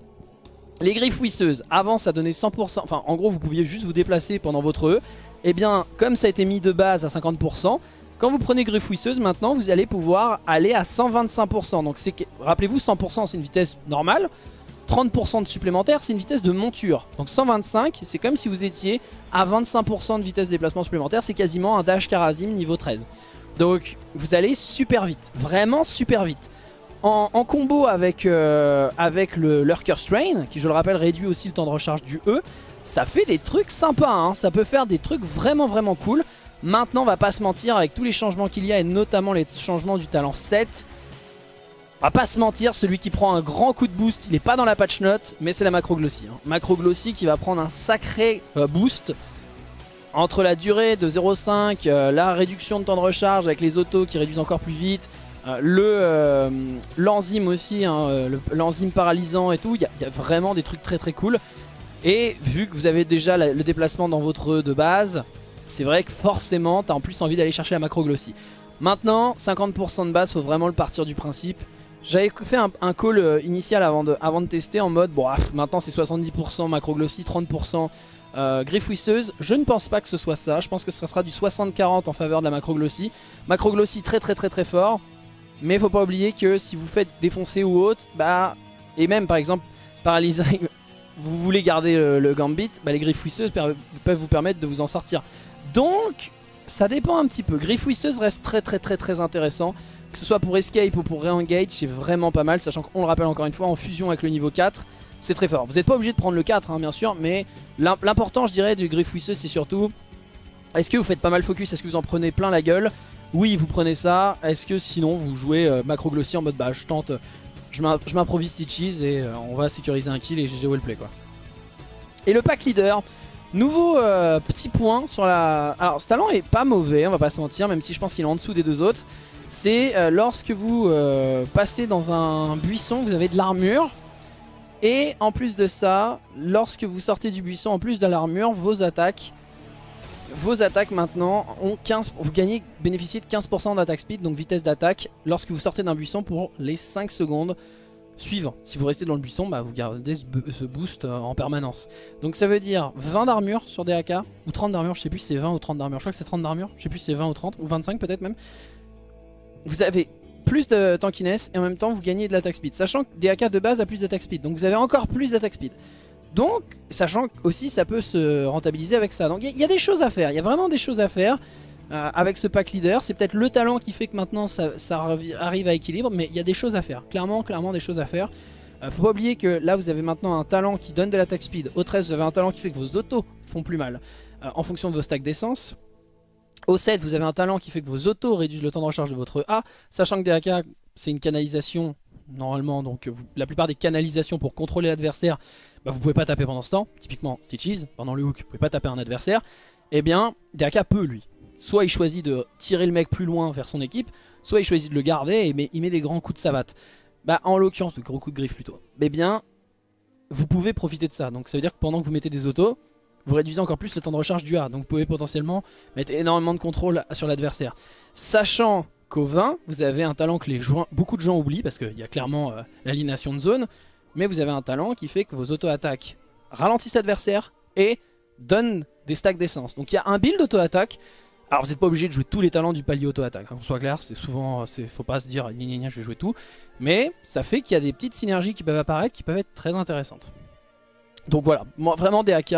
les griffes wisseuses, avant ça donnait 100%, enfin en gros vous pouviez juste vous déplacer pendant votre E, et eh bien comme ça a été mis de base à 50%, quand vous prenez griffe wisseuse maintenant vous allez pouvoir aller à 125%, donc rappelez-vous 100% c'est une vitesse normale, 30% de supplémentaire, c'est une vitesse de monture. Donc 125, c'est comme si vous étiez à 25% de vitesse de déplacement supplémentaire. C'est quasiment un dash Karazim niveau 13. Donc vous allez super vite, vraiment super vite. En, combo avec, euh, avec le Lurker Strain, qui je le rappelle réduit aussi le temps de recharge du E, ça fait des trucs sympas, hein. ça peut faire des trucs vraiment vraiment cool. Maintenant on va pas se mentir avec tous les changements qu'il y a et notamment les changements du talent 7, on va pas se mentir, celui qui prend un grand coup de boost, il est pas dans la patch note, mais c'est la macro glossy. Hein. Macro glossy qui va prendre un sacré euh, boost entre la durée de 0.5, euh, la réduction de temps de recharge avec les autos qui réduisent encore plus vite, euh, le l'enzyme aussi, hein, l'enzyme paralysant et tout, il y, a vraiment des trucs très très cool. Et vu que vous avez déjà le déplacement dans votre E de base, c'est vrai que forcément t'as en plus envie d'aller chercher la macro glossy. Maintenant 50% de base faut vraiment le partir du principe. J'avais fait un, call euh, initial avant de, avant de tester en mode bon ah, maintenant c'est 70% macro glossy, 30% euh, griffe Je ne pense pas que ce soit ça, je pense que ce sera du 60-40 en faveur de la macro glossy. Macro glossy très très très très fort. Mais faut pas oublier que si vous faites défoncer ou autre, bah et même par exemple paralyser vous voulez garder le, gambit, bah, les griffes peuvent vous permettre de vous en sortir. Donc, ça dépend un petit peu. Griffes reste très très très très intéressant. Que ce soit pour escape ou pour re-engage, c'est vraiment pas mal. Sachant qu'on le rappelle encore une fois, en fusion avec le niveau 4, c'est très fort. Vous n'êtes pas obligé de prendre le 4, hein, bien sûr, mais l'important, je dirais, du griffe c'est surtout... Est-ce que vous faites pas mal focus Est-ce que vous en prenez plein la gueule? Oui, vous prenez ça. Est-ce que sinon, vous jouez euh, macro glossy en mode, bah, je tente je m'improvise Stitches et euh, on va sécuriser un kill et GG play quoi. Et le pack leader, nouveau euh, petit point sur la... Alors ce talent est pas mauvais, on va pas se mentir, même si je pense qu'il est en dessous des deux autres. C'est euh, lorsque vous passez dans un buisson, vous avez de l'armure. Et en plus de ça, lorsque vous sortez du buisson, en plus de l'armure, vos attaques vos attaques maintenant ont 15, vous gagnez, bénéficiez de 15% d'attaque speed, donc vitesse d'attaque, lorsque vous sortez d'un buisson pour les 5 secondes suivantes. Si vous restez dans le buisson, bah, vous gardez ce boost euh, en permanence. Donc ça veut dire 20 d'armure sur des AK, ou 30 d'armure, je sais plus si c'est 20 ou 30 d'armure, je crois que c'est 30 d'armure, je sais plus si c'est 20 ou 30, ou 25 peut-être même. Vous avez plus de tankiness et en même temps vous gagnez de l'attaque speed, sachant que des AK de base a plus d'attaque speed, donc vous avez encore plus d'attaque speed. Donc, sachant aussi ça peut se rentabiliser avec ça. Donc il y, a des choses à faire, il y a vraiment des choses à faire euh, avec ce pack leader. C'est peut-être le talent qui fait que maintenant ça, arrive à équilibre, mais il y a des choses à faire. Clairement, clairement des choses à faire. Euh, faut pas oublier que là vous avez maintenant un talent qui donne de l'attaque speed. Au 13 vous avez un talent qui fait que vos autos font plus mal euh, en fonction de vos stacks d'essence. Au 7 vous avez un talent qui fait que vos autos réduisent le temps de recharge de votre A. Sachant que DAK c'est une canalisation normalement donc la plupart des canalisations pour contrôler l'adversaire bah, vous pouvez pas taper pendant ce temps, typiquement Stitches, pendant le hook, vous pouvez pas taper un adversaire, eh bien DAK peut lui. Soit il choisit de tirer le mec plus loin vers son équipe, soit il choisit de le garder et il met des grands coups de savate. Bah en l'occurrence, de gros coups de griffe plutôt. Eh bien, vous pouvez profiter de ça. Donc ça veut dire que pendant que vous mettez des autos, vous réduisez encore plus le temps de recharge du A. Donc vous pouvez potentiellement mettre énormément de contrôle sur l'adversaire. Sachant qu'au 20, vous avez un talent que les beaucoup de gens oublient parce qu'il y a clairement euh, l'alignation de zone mais vous avez un talent qui fait que vos auto-attaques ralentissent l'adversaire et donnent des stacks d'essence. Donc il y a un build auto-attaque. Alors vous n'êtes pas obligé de jouer tous les talents du palier auto-attaque, hein, qu'on soit clair, c'est souvent, faut pas se dire gna gna je vais jouer tout. Mais ça fait qu'il y a des petites synergies qui peuvent apparaître qui peuvent être très intéressantes. Donc voilà, vraiment des AK,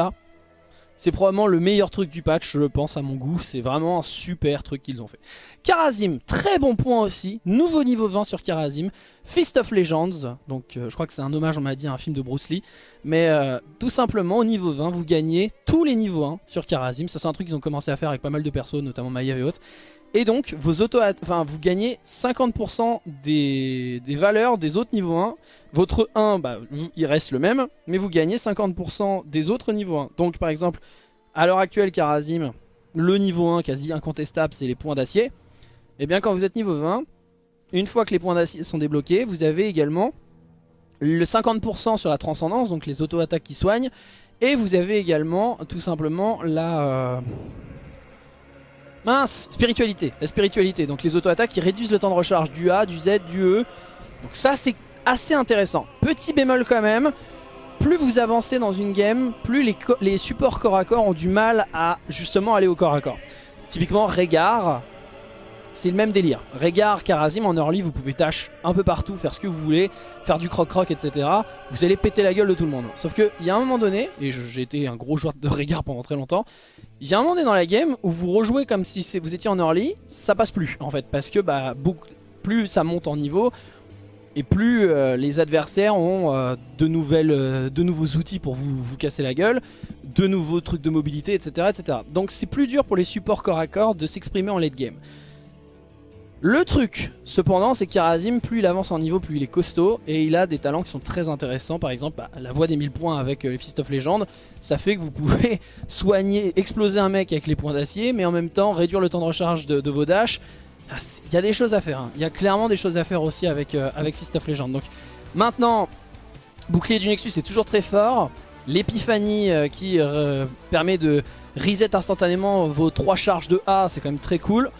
c'est probablement le meilleur truc du patch, je pense, à mon goût. C'est vraiment un super truc qu'ils ont fait. Karazim, très bon point aussi. Nouveau niveau 20 sur Karazim. Fist of Legends. Donc euh, je crois que c'est un hommage, on m'a dit, à un film de Bruce Lee. Mais euh, tout simplement, au niveau 20, vous gagnez tous les niveaux 1 sur Karazim. Ça c'est un truc qu'ils ont commencé à faire avec pas mal de persos, notamment Maiev et autres. Et donc, vos auto enfin, vous gagnez 50% des, valeurs des autres niveaux 1. Votre 1, bah, il reste le même, mais vous gagnez 50% des autres niveaux 1. Donc, par exemple, à l'heure actuelle, Karazim, le niveau 1 quasi incontestable, c'est les points d'acier. Et eh bien, quand vous êtes niveau 20, une fois que les points d'acier sont débloqués, vous avez également le 50% sur la transcendance, donc les auto-attaques qui soignent. Et vous avez également, tout simplement, la... Euh, Mince Spiritualité, la spiritualité. Donc les auto-attaques qui réduisent le temps de recharge du A, du Z, du E. Donc ça c'est assez intéressant. Petit bémol quand même, plus vous avancez dans une game, plus les, supports corps à corps ont du mal à justement aller au corps à corps. Typiquement Régard, c'est le même délire. Régard, Karazim, en early, vous pouvez tâche un peu partout, faire ce que vous voulez, faire du croc-croc, etc. Vous allez péter la gueule de tout le monde. Sauf qu'il y a un moment donné, et j'ai été un gros joueur de Régard pendant très longtemps, il y a un moment donné dans la game où vous rejouez comme si vous étiez en early, ça passe plus en fait, parce que bah, plus ça monte en niveau, et plus euh, les adversaires ont euh, euh, de nouveaux outils pour vous, casser la gueule, de nouveaux trucs de mobilité, etc. etc. Donc c'est plus dur pour les supports corps à corps de s'exprimer en late game. Le truc, cependant, c'est qu'Irazim, plus il avance en niveau, plus il est costaud. Et il a des talents qui sont très intéressants. Par exemple, bah, la voix des 1000 points avec les Fist of Legend. Ça fait que vous pouvez soigner, exploser un mec avec les points d'acier. Mais en même temps, réduire le temps de recharge de, vos dashs. Ah, il y a des choses à faire. Hein. Il y a clairement des choses à faire aussi avec, avec Fist of Legend. Donc maintenant, bouclier du Nexus est toujours très fort. l'épiphanie euh, qui euh, permet de reset instantanément vos trois charges de A, c'est quand même très cool.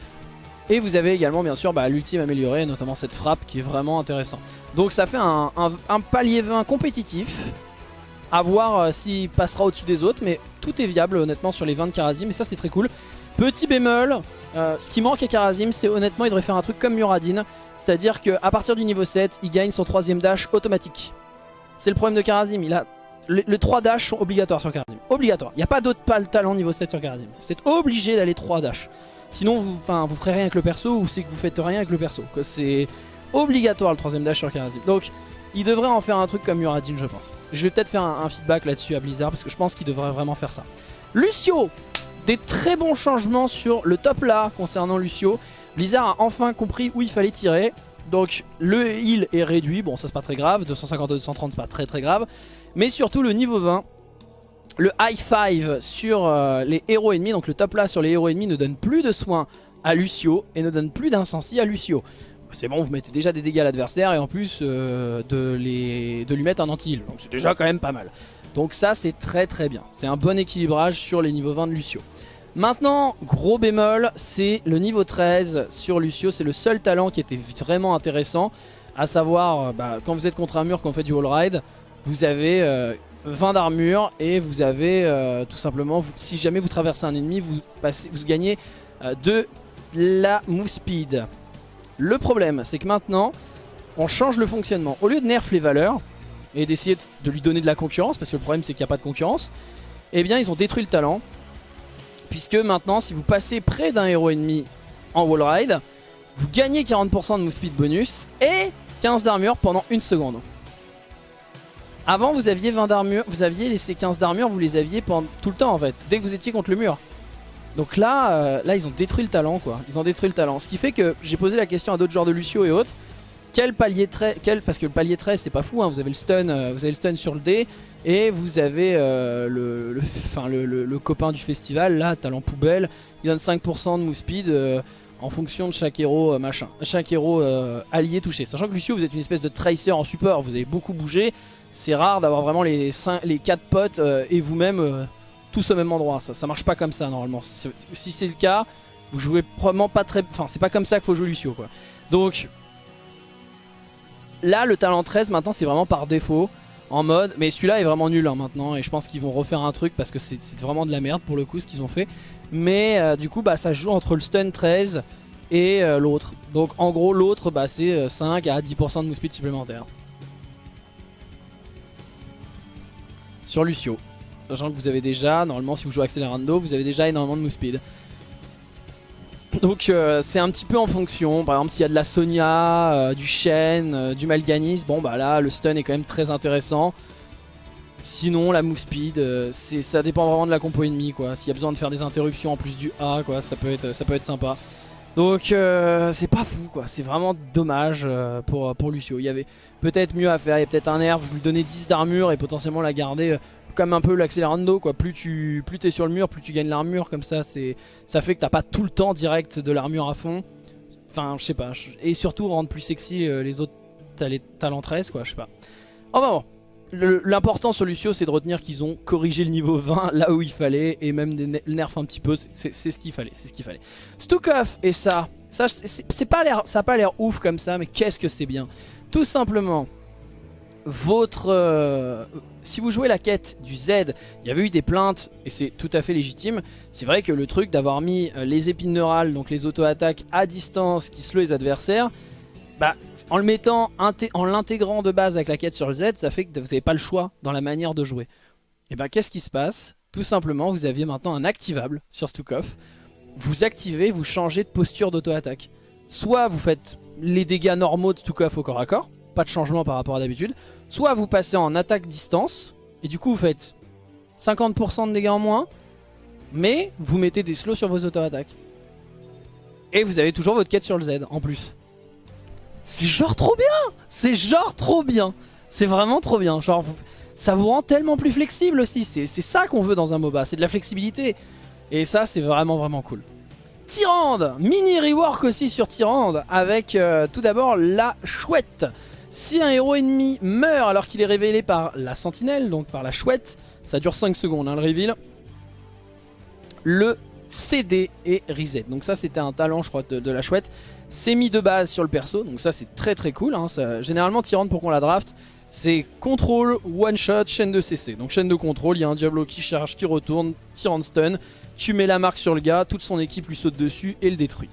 Et vous avez également bien sûr bah, l'ultime amélioré, notamment cette frappe qui est vraiment intéressant. Donc ça fait un, palier 20 compétitif. À voir euh, s'il passera au-dessus des autres, mais tout est viable honnêtement sur les 20 de Karazim et ça c'est très cool. Petit bémol, ce qui manque à Karazim, c'est honnêtement il devrait faire un truc comme Muradin, c'est-à-dire qu'à partir du niveau 7, il gagne son troisième dash automatique. C'est le problème de Karazim, il a les, 3 dash sont obligatoires sur Karazim. Obligatoire. Il n'y a pas d'autre talent niveau 7 sur Karazim. Vous êtes obligé d'aller 3 dash. Sinon, vous, vous ferez rien avec le perso ou c'est que vous faites rien avec le perso. C'est obligatoire le troisième dash sur Karazim. Donc, il devrait en faire un truc comme Muradin, je pense. Je vais peut-être faire un, feedback là-dessus à Blizzard parce que je pense qu'il devrait vraiment faire ça. Lucio Des très bons changements sur le top là concernant Lucio. Blizzard a enfin compris où il fallait tirer. Donc le heal est réduit, bon ça c'est pas très grave, 250-230 c'est pas très très grave. Mais surtout le niveau 20, le high five sur euh, les héros ennemis, donc le top là sur les héros ennemis ne donne plus de soins à Lucio et ne donne plus d'incensie à Lucio. C'est bon, vous mettez déjà des dégâts à l'adversaire et en plus euh, de, les, de lui mettre un anti-heal, donc c'est déjà quand même pas mal. Donc ça c'est très très bien, c'est un bon équilibrage sur les niveaux 20 de Lucio. Maintenant, gros bémol, c'est le niveau 13 sur Lucio, c'est le seul talent qui était vraiment intéressant, à savoir, euh, bah, quand vous êtes contre un mur, quand on fait du wall ride, vous avez 20 euh, d'armure et vous avez euh, tout simplement, si jamais vous traversez un ennemi, vous, passez, vous gagnez de la move speed. Le problème, c'est que maintenant, on change le fonctionnement. Au lieu de nerf les valeurs et d'essayer de lui donner de la concurrence, parce que le problème c'est qu'il n'y a pas de concurrence, eh bien ils ont détruit le talent. Puisque maintenant, si vous passez près d'un héros ennemi en wall ride, vous gagnez 40% de move speed bonus et 15 d'armure pendant une seconde. Avant vous aviez 20 d'armure, vous aviez laissé 15 d'armure, vous les aviez pendant tout le temps en fait, dès que vous étiez contre le mur. Donc là, euh, là ils ont détruit le talent quoi, ils ont détruit le talent. Ce qui fait que j'ai posé la question à d'autres joueurs de Lucio et autres, quel palier très, quel, parce que le palier 13 c'est pas fou, hein, vous avez le stun, euh, vous avez le stun sur le dé et vous avez euh, le, le, le, copain du festival là, talent poubelle, il donne 5% de move speed en fonction de chaque héros machin, chaque héros allié touché. Sachant que Lucio vous êtes une espèce de tracer en support, vous avez beaucoup bougé, c'est rare d'avoir vraiment les, 5, les 4 potes euh, et vous-même euh, tous au même endroit. Ça, ça marche pas comme ça normalement. Si c'est le cas, vous jouez probablement pas très... Enfin, c'est pas comme ça qu'il faut jouer Lucio quoi. Donc, là le talent 13 maintenant c'est vraiment par défaut. En mode, mais celui-là est vraiment nul hein, maintenant et je pense qu'ils vont refaire un truc parce que c'est vraiment de la merde pour le coup ce qu'ils ont fait. Mais euh, du coup bah ça joue entre le stun 13 et l'autre. Donc en gros l'autre bah, c'est 5 à 10% de move speed supplémentaire. sur Lucio. Sachant que vous avez déjà, normalement si vous jouez Accelerando, vous avez déjà énormément de move speed. Donc euh, c'est un petit peu en fonction, par exemple s'il y a de la Sonia, euh, du Shen, euh, du Malganis, bon bah là le stun est quand même très intéressant. Sinon la move speed, ça dépend vraiment de la compo ennemie quoi. S'il y a besoin de faire des interruptions en plus du A quoi, ça peut être, peut être sympa. Donc c'est pas fou quoi, c'est vraiment dommage pour, pour Lucio. Il y avait peut-être mieux à faire. Il y a peut-être un nerf, je lui donnais 10 d'armure et potentiellement la garder comme un peu l'accélérando quoi. Plus tu plus es sur le mur, plus tu gagnes l'armure comme ça, c'est ça fait que t'as pas tout le temps direct de l'armure à fond. Enfin, je sais pas. Et surtout rendre plus sexy euh, les autres talents 13 quoi, je sais pas. Enfin bon. L'important sur Lucio c'est de retenir qu'ils ont corrigé le niveau 20 là où il fallait et même des nerfs un petit peu, c'est ce qu'il fallait, c'est ce qu'il fallait. Stukov et ça, ça c'est pas l'air, ça a pas l'air ouf comme ça, mais qu'est-ce que c'est bien tout simplement votre euh, si vous jouez la quête du Z il y avait eu des plaintes et c'est tout à fait légitime. C'est vrai que le truc d'avoir mis euh, les épines neurales donc les auto-attaques à distance qui slow les adversaires bah, en mettant en l'intégrant de base avec la quête sur le Z ça fait que vous n'avez pas le choix dans la manière de jouer. Et bah qu'est-ce qui se passe? Tout simplement vous aviez maintenant un activable sur Stukov. Vous activez vous changez de posture d'auto-attaque. Soit vous faites les dégâts normaux de Stukov au corps à corps, pas de changement par rapport à d'habitude, soit vous passez en attaque distance, et du coup vous faites 50% de dégâts en moins, mais vous mettez des slows sur vos auto-attaques. Et vous avez toujours votre quête sur le Z en plus. C'est genre trop bien C'est genre trop bien C'est vraiment trop bien. Genre, ça vous rend tellement plus flexible aussi. C'est ça qu'on veut dans un MOBA, c'est de la flexibilité. Et ça, c'est vraiment vraiment cool. Tyrande Mini rework aussi sur Tyrande avec euh, tout d'abord la chouette. Si un héros ennemi meurt alors qu'il est révélé par la sentinelle, donc par la chouette, ça dure 5 secondes hein, le reveal, le CD est reset. Donc ça c'était un talent je crois de, la chouette. C'est mis de base sur le perso, donc ça c'est très très cool. Hein. généralement Tyrande pour qu'on la draft, c'est contrôle, one shot, chaîne de CC. Donc chaîne de contrôle, il y a un Diablo qui charge, qui retourne, Tyrande stun, tu mets la marque sur le gars, toute son équipe lui saute dessus et le détruit.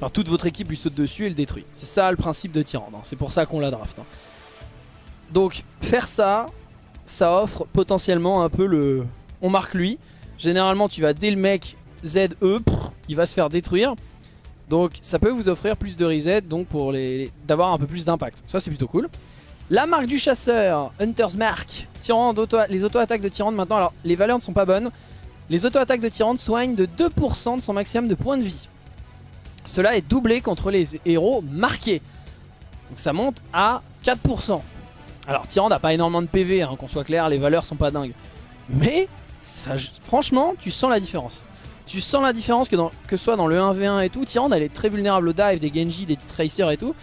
Alors toute votre équipe lui saute dessus et le détruit. C'est ça le principe de Tyrande, hein. c'est pour ça qu'on la draft. Hein. Donc faire ça, ça offre potentiellement un peu le... On marque lui. Généralement tu vas dès le mec ZE, il va se faire détruire. Donc ça peut vous offrir plus de reset, donc pour les, d'avoir un peu plus d'impact. Ça c'est plutôt cool. La marque du chasseur, Hunter's Mark. Tyrande, les auto-attaques de Tyrande maintenant, alors les valeurs ne sont pas bonnes. Les auto-attaques de Tyrande soignent de 2% de son maximum de points de vie. Cela est doublé contre les héros marqués. Donc ça monte à 4%. Alors Tyrande n'a pas énormément de PV, hein, qu'on soit clair, les valeurs sont pas dingues. Mais franchement, tu sens la différence. Tu sens la différence que, que soit dans le 1v1 et tout, Tyrande elle est très vulnérable au dive, des Genji, des Tracers et tout.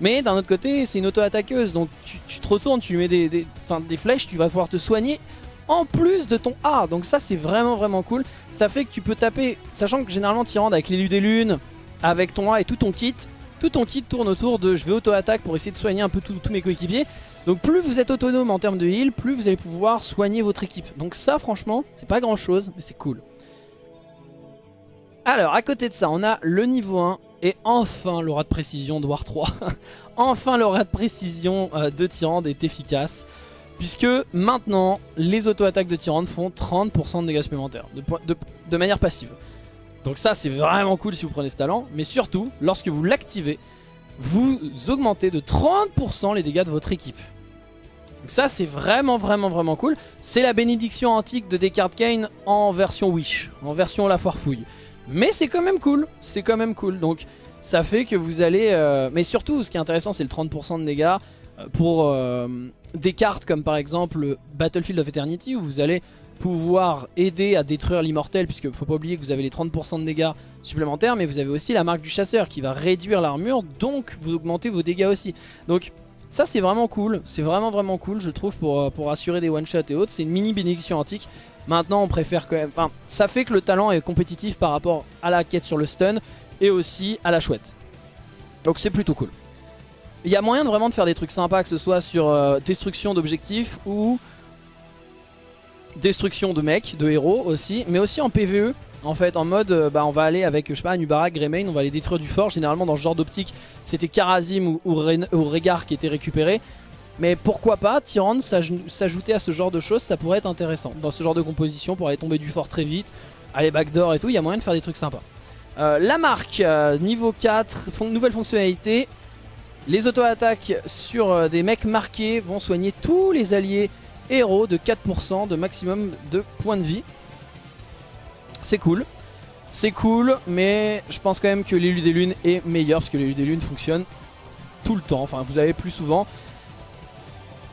Mais d'un autre côté, c'est une auto-attaqueuse, donc tu, te retournes, tu mets des, des, flèches, tu vas pouvoir te soigner en plus de ton A. Donc ça, c'est vraiment vraiment cool. Ça fait que tu peux taper, sachant que généralement Tyrande avec l'élu des lunes, avec ton A et tout ton kit, tout ton kit tourne autour de je vais auto-attaque pour essayer de soigner un peu tous mes coéquipiers. Donc plus vous êtes autonome en termes de heal, plus vous allez pouvoir soigner votre équipe. Donc ça franchement, c'est pas grand chose, mais c'est cool. Alors, à côté de ça, on a le niveau 1 et enfin l'aura de précision de War 3. enfin l'aura de précision euh, de Tyrande est efficace. Puisque maintenant, les auto-attaques de Tyrande font 30% de dégâts supplémentaires, de, manière passive. Donc ça, c'est vraiment cool si vous prenez ce talent. Mais surtout, lorsque vous l'activez, vous augmentez de 30% les dégâts de votre équipe. Donc ça, c'est vraiment, vraiment, vraiment cool. C'est la bénédiction antique de Descartes Kane en version Wish, en version La Foire Fouille. Mais c'est quand même cool, c'est quand même cool. Donc ça fait que vous allez... Euh, mais surtout, ce qui est intéressant, c'est le 30% de dégâts euh, pour euh, des cartes comme par exemple Battlefield of Eternity, où vous allez pouvoir aider à détruire l'immortel, puisque faut pas oublier que vous avez les 30% de dégâts supplémentaires, mais vous avez aussi la marque du chasseur qui va réduire l'armure, donc vous augmentez vos dégâts aussi. Donc ça c'est vraiment cool, c'est vraiment vraiment cool je trouve pour, pour assurer des one-shots et autres, c'est une mini bénédiction antique Maintenant, on préfère quand même... Enfin, ça fait que le talent est compétitif par rapport à la quête sur le stun et aussi à la chouette. Donc c'est plutôt cool. Il y a moyen de vraiment faire des trucs sympas, que ce soit sur euh, destruction d'objectifs ou destruction de mecs, de héros aussi, mais aussi en PvE. En fait, en mode, euh, bah, on va aller avec, je sais pas, Nubarak, Greymane, on va aller détruire du fort. Généralement, dans ce genre d'optique, c'était Karazim ou, ou, Régard qui étaient récupérés. Mais pourquoi pas, Tyrande s'ajouter à ce genre de choses, ça pourrait être intéressant. Dans ce genre de composition, pour aller tomber du fort très vite, aller backdoor et tout, il y a moyen de faire des trucs sympas. Euh, la marque, euh, niveau 4, nouvelle fonctionnalité. Les auto-attaques sur des mecs marqués vont soigner tous les alliés héros de 4% de maximum de points de vie. C'est cool. C'est cool, mais je pense quand même que l'élu des lunes est meilleur parce que l'élu des lunes fonctionne tout le temps. Enfin, vous avez plus souvent.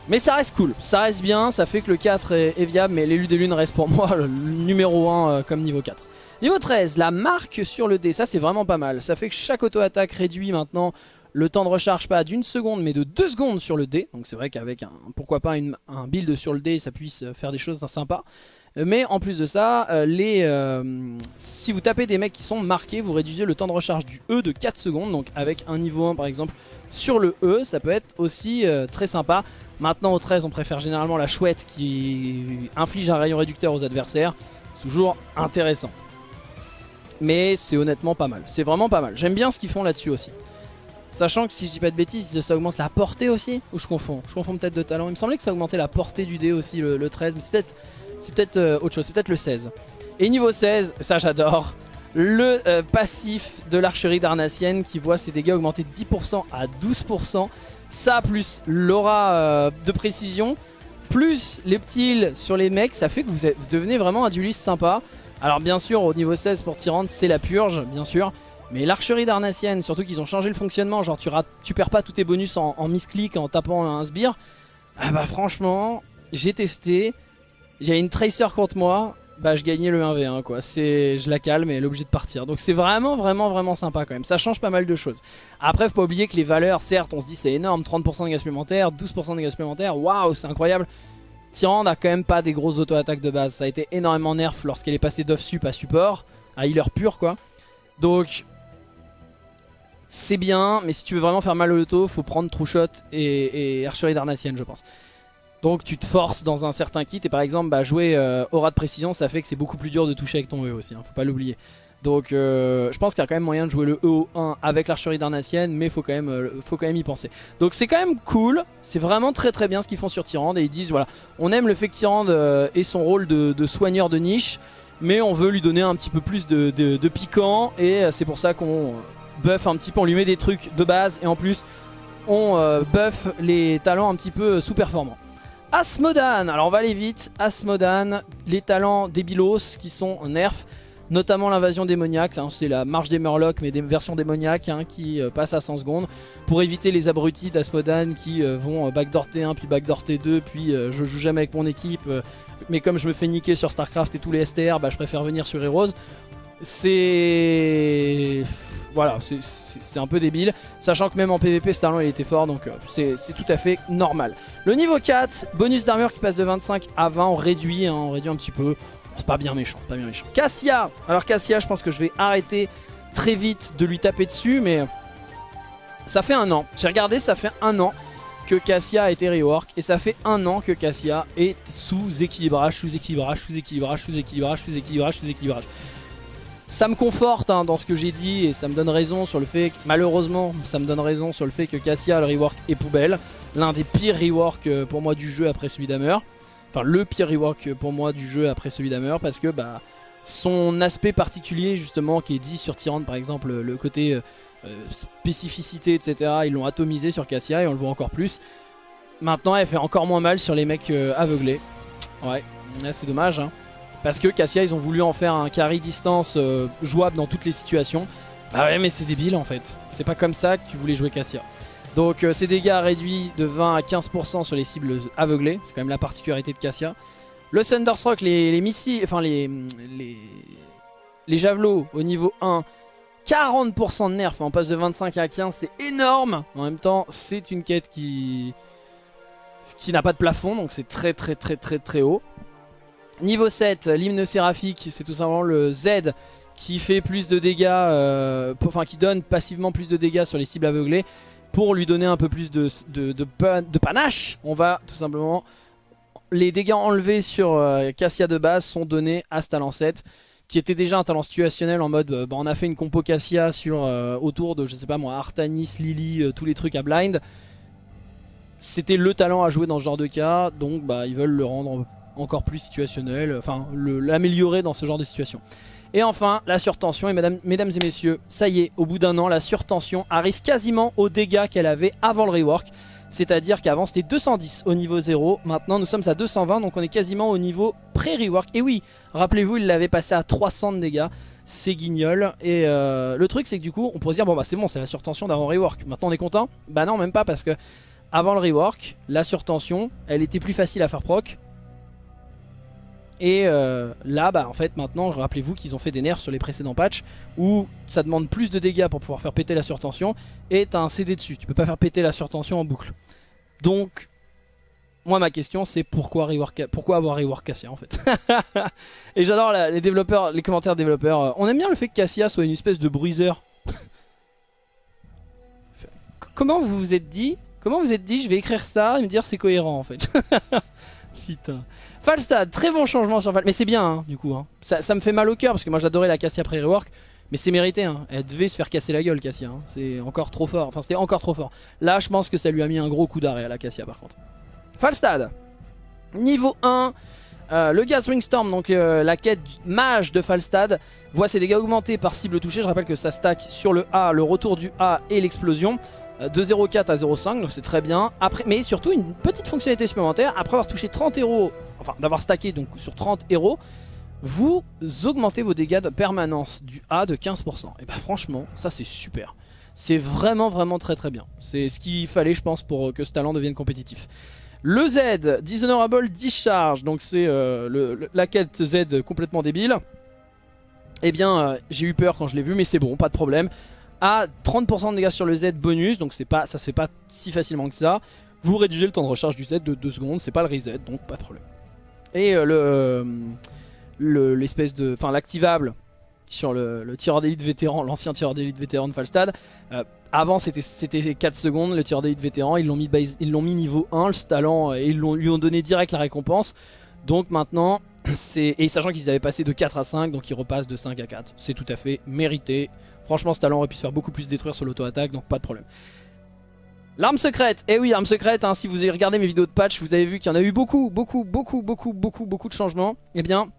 Mais ça reste cool, ça reste bien, ça fait que le 4 est, viable, mais l'élu des lunes reste pour moi le numéro 1 euh, comme niveau 4. Niveau 13, la marque sur le dé, ça c'est vraiment pas mal. Ça fait que chaque auto-attaque réduit maintenant le temps de recharge pas d'une seconde mais de deux secondes sur le dé. Donc c'est vrai qu'avec un, pourquoi pas un build sur le dé, ça puisse faire des choses sympas. Mais en plus de ça, euh, euh, si vous tapez des mecs qui sont marqués, vous réduisez le temps de recharge du E de 4 secondes. Donc avec un niveau 1 par exemple sur le E, ça peut être aussi très sympa. Maintenant au 13 on préfère généralement la chouette qui inflige un rayon réducteur aux adversaires. Toujours intéressant. Mais c'est honnêtement pas mal. C'est vraiment pas mal. J'aime bien ce qu'ils font là-dessus aussi. Sachant que si je dis pas de bêtises, ça augmente la portée aussi Ou je confonds Je confonds peut-être de talent. Il me semblait que ça augmentait la portée du dé aussi, le, 13. Mais c'est peut-être peut euh, autre chose. C'est peut-être le 16. Et niveau 16, ça j'adore. Le euh, passif de l'archerie d'Arnassienne qui voit ses dégâts augmenter de 10% à 12%. Ça plus l'aura euh, de précision, plus les petits sur les mecs, ça fait que vous, devenez vraiment un dueliste sympa. Alors bien sûr, au niveau 16 pour Tyrande, c'est la purge, bien sûr. Mais l'archerie d'Arnassienne, surtout qu'ils ont changé le fonctionnement, genre tu, perds pas tous tes bonus en, en misclick en tapant un sbire. Ah bah franchement, j'ai testé, il a une tracer contre moi, bah je gagnais le 1v1 quoi. Je la calme et elle est obligée de partir. Donc c'est vraiment vraiment vraiment sympa quand même. Ça change pas mal de choses. Après faut pas oublier que les valeurs, certes on se dit c'est énorme, 30% de dégâts supplémentaires, 12% de dégâts supplémentaires, waouh c'est incroyable. Tyrande n'a quand même pas des grosses auto-attaques de base. Ça a été énormément nerf lorsqu'elle est passée d'off-sup à support, à healer pur quoi. Donc c'est bien, mais si tu veux vraiment faire mal au loto, faut prendre True Shot et, et Archerie d'Arnacienne je pense. Donc tu te forces dans un certain kit et par exemple bah, jouer euh, aura de précision ça fait que c'est beaucoup plus dur de toucher avec ton E aussi, hein, faut pas l'oublier. Donc euh, je pense qu'il y a quand même moyen de jouer le EO1 avec l'archerie d'Arnacienne mais faut quand, même, euh, faut quand même y penser. Donc c'est quand même cool, c'est vraiment très très bien ce qu'ils font sur Tyrande et ils disent voilà on aime le fait que Tyrande ait son rôle de, soigneur de niche mais on veut lui donner un petit peu plus de piquant et c'est pour ça qu'on buff un petit peu, on lui met des trucs de base et en plus on buff les talents un petit peu sous-performants. Asmodan, alors on va aller vite, Asmodan, les talents débilos qui sont nerf, notamment l'invasion démoniaque, hein, c'est la marche des Murlocs mais des versions démoniaques hein, qui euh, passent à 100 secondes, pour éviter les abrutis d'Asmodan qui euh, vont euh, backdoor T1 puis backdoor T2 puis je joue jamais avec mon équipe mais comme je me fais niquer sur Starcraft et tous les STR, bah, je préfère venir sur Heroes. C'est... Voilà, c'est un peu débile. Sachant que même en PvP, talent il était fort, donc euh, c'est tout à fait normal. Le niveau 4, bonus d'armure qui passe de 25 à 20, on réduit, hein, on réduit un petit peu. c'est pas bien méchant, pas bien méchant. Cassia Alors Cassia, je pense que je vais arrêter très vite de lui taper dessus, mais ça fait un an. J'ai regardé, ça fait un an que Cassia a été rework et ça fait un an que Cassia est sous équilibrage, sous équilibrage, sous équilibrage, sous équilibrage, sous équilibrage, sous équilibrage ça me conforte hein, dans ce que j'ai dit et ça me donne raison sur le fait que, malheureusement, ça me donne raison sur le fait que Cassia, le rework est poubelle. L'un des pires reworks euh, pour moi du jeu après celui d'Hammer. Enfin, le pire rework pour moi du jeu après celui d'Hammer parce que bah, son aspect particulier justement qui est dit sur Tyrande par exemple, le côté euh, euh, spécificité etc. Ils l'ont atomisé sur Cassia et on le voit encore plus. Maintenant, elle fait encore moins mal sur les mecs aveuglés. Ouais, c'est dommage hein. Parce que Cassia, ils ont voulu en faire un carry distance euh, jouable dans toutes les situations. Bah ouais, mais c'est débile en fait. C'est pas comme ça que tu voulais jouer Cassia. Donc euh, ces dégâts réduits de 20 à 15% sur les cibles aveuglées. C'est quand même la particularité de Cassia. Le Thunderstruck, les, les missiles, enfin les, les, les javelots au niveau 1, 40% de nerfs. On passe de 25 à 15, c'est énorme. En même temps, c'est une quête qui, qui n'a pas de plafond, donc c'est très très très très très haut. Niveau 7, l'hymne séraphique, c'est tout simplement le Z qui fait plus de dégâts, euh, enfin qui donne passivement plus de dégâts sur les cibles aveuglées. Pour lui donner un peu plus de, panache, on va tout simplement... Les dégâts enlevés sur euh, Cassia de base sont donnés à ce talent 7 qui était déjà un talent situationnel en mode euh, bah, on a fait une compo Cassia sur, autour de je sais pas moi Artanis, Lily, tous les trucs à blind c'était le talent à jouer dans ce genre de cas donc bah, ils veulent le rendre encore plus situationnel, enfin l'améliorer dans ce genre de situation. Et enfin, la surtension, et mesdames, mesdames et messieurs, ça y est, au bout d'un an, la surtension arrive quasiment aux dégâts qu'elle avait avant le rework. C'est-à-dire qu'avant c'était 210 au niveau 0, maintenant nous sommes à 220, donc on est quasiment au niveau pré-rework. Et oui, rappelez-vous, il l'avait passé à 300 de dégâts, c'est guignol. Et euh, le truc c'est que du coup, on pourrait se dire, bon bah c'est bon, c'est la surtension d'avant rework, maintenant on est content? Bah non, même pas, parce que avant le rework, la surtension, elle était plus facile à faire proc, et euh, là, bah, en fait, maintenant, rappelez-vous qu'ils ont fait des nerfs sur les précédents patchs où ça demande plus de dégâts pour pouvoir faire péter la surtension et t'as un CD dessus. Tu peux pas faire péter la surtension en boucle. Donc, moi, ma question, c'est pourquoi, pourquoi avoir rework Cassia en fait? Et j'adore les développeurs, les commentaires développeurs. On aime bien le fait que Cassia soit une espèce de bruiseur. Comment vous vous êtes dit Comment vous êtes dit je vais écrire ça et me dire c'est cohérent en fait? Putain. Falstad, très bon changement sur Falstad. Mais c'est bien, hein, du coup. Hein. Ça, me fait mal au cœur parce que moi j'adorais la Cassia pré-rework. Mais c'est mérité, hein. elle devait se faire casser la gueule Cassia. C'est encore trop fort. Enfin, c'était encore trop fort. Là, je pense que ça lui a mis un gros coup d'arrêt à la Cassia par contre. Falstad, niveau 1. Euh, le Gas Storm, donc euh, la quête mage de Falstad, voit ses dégâts augmentés par cible touchée. Je rappelle que ça stack sur le A, le retour du A et l'explosion. De 0,4 à 0,5 donc c'est très bien. Après, mais surtout une petite fonctionnalité supplémentaire. Après avoir touché 30 héros enfin d'avoir stacké donc sur 30 héros vous augmentez vos dégâts de permanence du A de 15% et bah franchement ça c'est super. C'est vraiment vraiment très très bien. C'est ce qu'il fallait je pense pour que ce talent devienne compétitif. Le Z, Dishonorable Discharge, donc c'est euh, la quête Z complètement débile. Eh bien, euh, j'ai eu peur quand je l'ai vu, mais c'est bon, pas de problème. À 30% de dégâts sur le Z bonus, donc pas, ça se fait pas si facilement que ça. Vous réduisez le temps de recharge du Z de 2 secondes, c'est pas le reset, donc pas de problème. Et le l'espèce de... Enfin, l'activable sur le, tireur d'élite vétéran, l'ancien tireur d'élite vétéran de Falstad. Euh, avant c'était 4 secondes, le tireur d'élite vétéran, ils l'ont mis, niveau 1, le talent, et ils lui ont donné direct la récompense. Donc maintenant, et sachant qu'ils avaient passé de 4 à 5, donc ils repassent de 5 à 4. C'est tout à fait mérité. Franchement, ce talent aurait pu se faire beaucoup plus détruire sur l'auto-attaque, donc pas de problème. L'arme secrète, eh oui, arme secrète, hein, si vous avez regardé mes vidéos de patch, vous avez vu qu'il y en a eu beaucoup, beaucoup, beaucoup, beaucoup, beaucoup, beaucoup de changements. Eh bien,